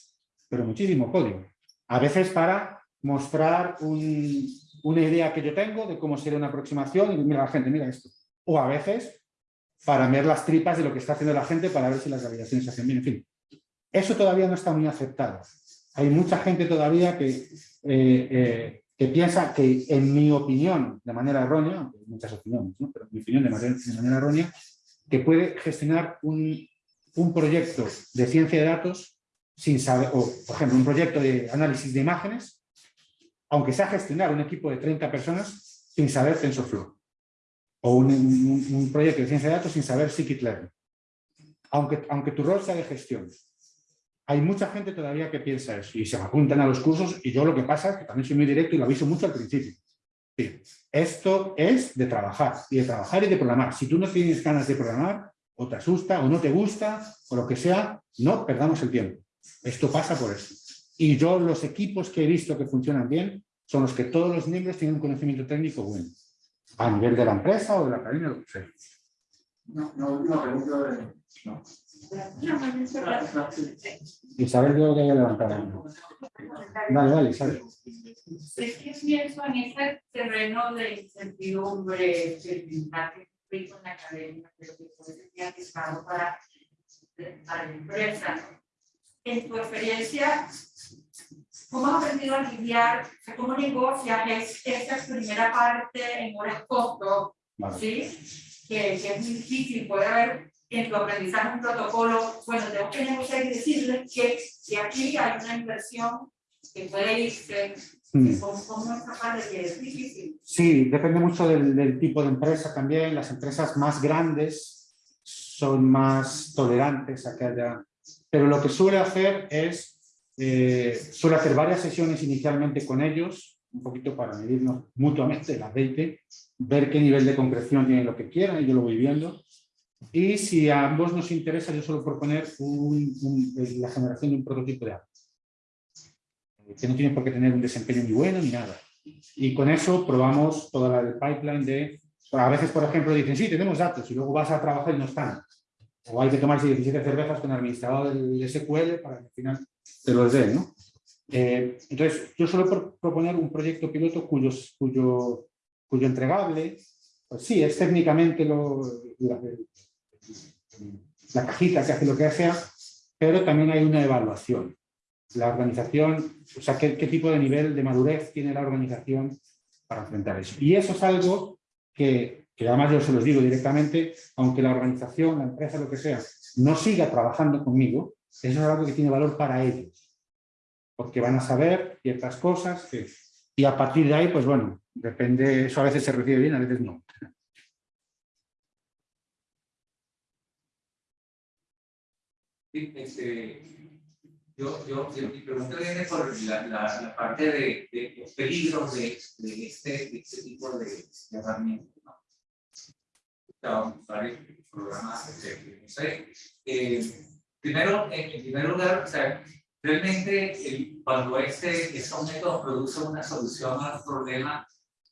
pero muchísimo código. A veces para mostrar un- una idea que yo tengo de cómo sería una aproximación y mira la gente, mira esto. O a veces para ver las tripas de lo que está haciendo la gente para ver si las validaciones se hacen bien. En fin, eso todavía no está muy aceptado. Hay mucha gente todavía que, eh, eh, que piensa que, en mi opinión, de manera errónea, muchas opiniones, ¿no? pero en mi opinión de manera, de manera errónea, que puede gestionar un, un proyecto de ciencia de datos sin saber, o por ejemplo, un proyecto de análisis de imágenes, aunque sea gestionar un equipo de 30 personas sin saber TensorFlow, o un, un- un proyecto de ciencia de datos sin saber scikit-learn, aunque, aunque tu rol sea de gestión. Hay mucha gente todavía que piensa eso y se apuntan a los cursos y yo lo que pasa es que también soy muy directo y lo aviso mucho al principio. Esto es de trabajar y de trabajar y de programar. Si tú no tienes ganas de programar o te asusta o no te gusta o lo que sea, no perdamos el tiempo. Esto pasa por eso. Y yo los equipos que he visto que funcionan bien son los que todos los miembros tienen un conocimiento técnico bueno. A nivel de la empresa o de la academia, lo que sea. No, no, no. No. Isabel creo que haya levantado la mano. Dale, dale, Isabel. Es que pienso en ese terreno de incertidumbre, de que en la academia, pero que puede ser aplicado para, para la empresa. En tu experiencia, ¿cómo has aprendido a lidiar, o sea, cómo negocias es- esa primera parte en horas costo, Vale. ¿sí? Que, que es muy difícil, puede haber en tu aprendizaje un protocolo, bueno, tengo que negociar y decirles que, que aquí hay una inversión que puede irse Mm. ¿Cómo, cómo parte que es difícil? Sí, depende mucho del, del tipo de empresa también. Las empresas más grandes son más tolerantes a que haya... Pero lo que suele hacer es, eh, suele hacer varias sesiones inicialmente con ellos, un poquito para medirnos mutuamente el aceite, ver qué nivel de concreción tienen lo que quieran, y yo lo voy viendo. Y si a ambos nos interesa, yo suelo proponer un- un- la generación de un prototipo de app que no tiene por qué tener un desempeño ni bueno ni nada. Y con eso probamos toda la del pipeline de... A veces, por ejemplo, dicen, sí, tenemos datos, y luego vas a trabajar y no están. O hay que tomarse 17 cervezas con el administrador del SQL para que al final te los dé, ¿no? Eh, entonces, yo suelo pro- proponer un proyecto piloto cuyos, cuyo, cuyo entregable, pues sí, es técnicamente lo, la cajita que hace lo que sea, pero también hay una evaluación la organización, o sea, qué, tipo de nivel de madurez tiene la organización para enfrentar eso. Y eso es algo que, que además yo se los digo directamente, aunque la organización, la empresa, lo que sea, no siga trabajando conmigo, eso es algo que tiene valor para ellos, porque van a saber ciertas cosas y a partir de ahí, pues bueno, depende, eso a veces se recibe bien, a veces no. Este, yo, yo, mi pregunta viene por la, la, la parte de, de los peligros de, de, este, de este tipo de, herramientas. ¿no? Varios programas, de, no sé. eh, primero, en, primer lugar, o sea, realmente el, cuando este, este método produce una solución al problema,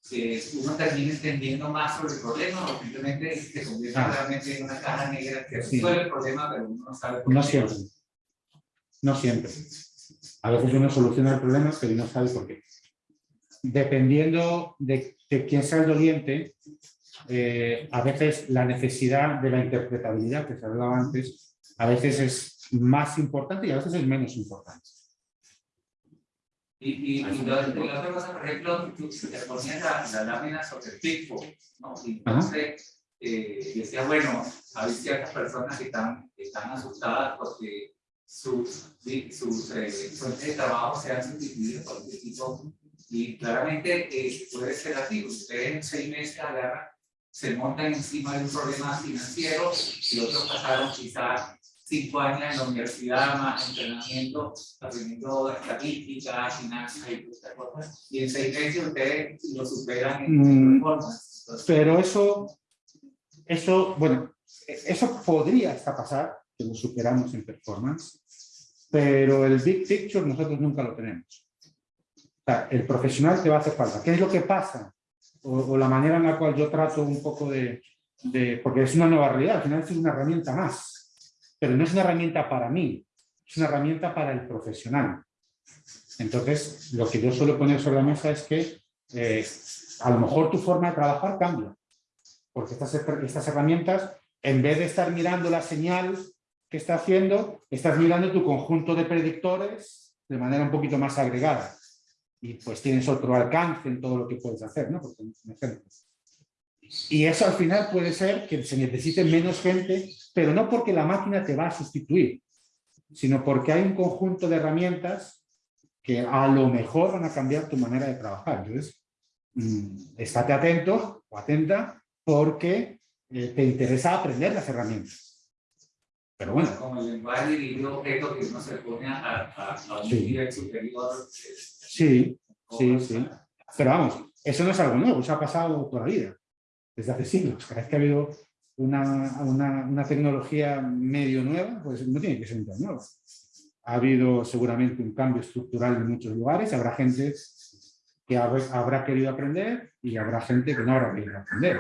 que uno termine entendiendo más sobre el problema o simplemente se convierte Ah. realmente en una caja negra que Sí. resuelve el problema, pero uno no sabe por No qué. siempre. No siempre. A veces uno soluciona el problema, pero no sabe por qué. Dependiendo de, de quién sea el doliente, eh, a veces la necesidad de la interpretabilidad que se hablaba antes, a veces es más importante y a veces es menos importante. Y, y, y lo- y la otra cosa, por ejemplo, tú te ponías la, la lámina sobre el pico, ¿no? Y entonces eh, decía, bueno, hay ciertas personas que están, están asustadas porque sus, sus eh, fuentes de trabajo se han sustituido por este tipo. Y claramente eh, puede ser así, ustedes en seis meses agarran, se montan encima de un problema financiero y otros pasaron quizás cinco años en la universidad, más entrenamiento, aprendiendo estadística, finanzas y estas cosas. Y en seis meses ustedes lo superan en Mm, performance. Entonces, Pero eso, eso, bueno, eso podría hasta pasar, que lo superamos en performance, pero el big picture nosotros nunca lo tenemos. O sea, el profesional te va a hacer falta. ¿Qué es lo que pasa? O, o la manera en la cual yo trato un poco de, de- porque es una nueva realidad, al final es una herramienta más, pero no es una herramienta para mí, es una herramienta para el profesional. Entonces, lo que yo suelo poner sobre la mesa es que eh, a lo mejor tu forma de trabajar cambia, porque estas, estas herramientas, en vez de estar mirando la señal que está haciendo, estás mirando tu conjunto de predictores de manera un poquito más agregada. Y pues tienes otro alcance en todo lo que puedes hacer, ¿no? Porque un ejemplo. Y eso al final puede ser que se necesite menos gente, pero no porque la máquina te va a sustituir, sino porque hay un conjunto de herramientas que a lo mejor van a cambiar tu manera de trabajar. Entonces, mm, estate atento o atenta porque eh, te interesa aprender las herramientas. Pero bueno, como el lenguaje dirigido objeto que uno se pone a, a, a un Sí. nivel superior. eh, sí, sí, sí. Pero vamos, eso no es algo nuevo, eso ha pasado toda la vida, desde hace siglos. Cada vez que ha habido una, una, una tecnología medio nueva, pues no tiene que ser tan nueva. Ha habido seguramente un cambio estructural en muchos lugares, habrá gente que habrá, querido aprender y habrá gente que no habrá querido aprender.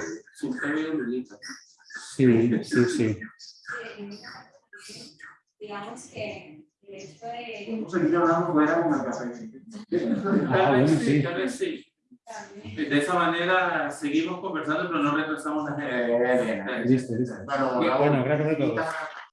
Sí, sí, sí. Digamos que el hecho de café. Ah, bueno, vez sí. sí, tal vez sí. De esa manera seguimos conversando, pero no retrasamos la Eh, bien, gente. Listo. Bueno, gracias a todos.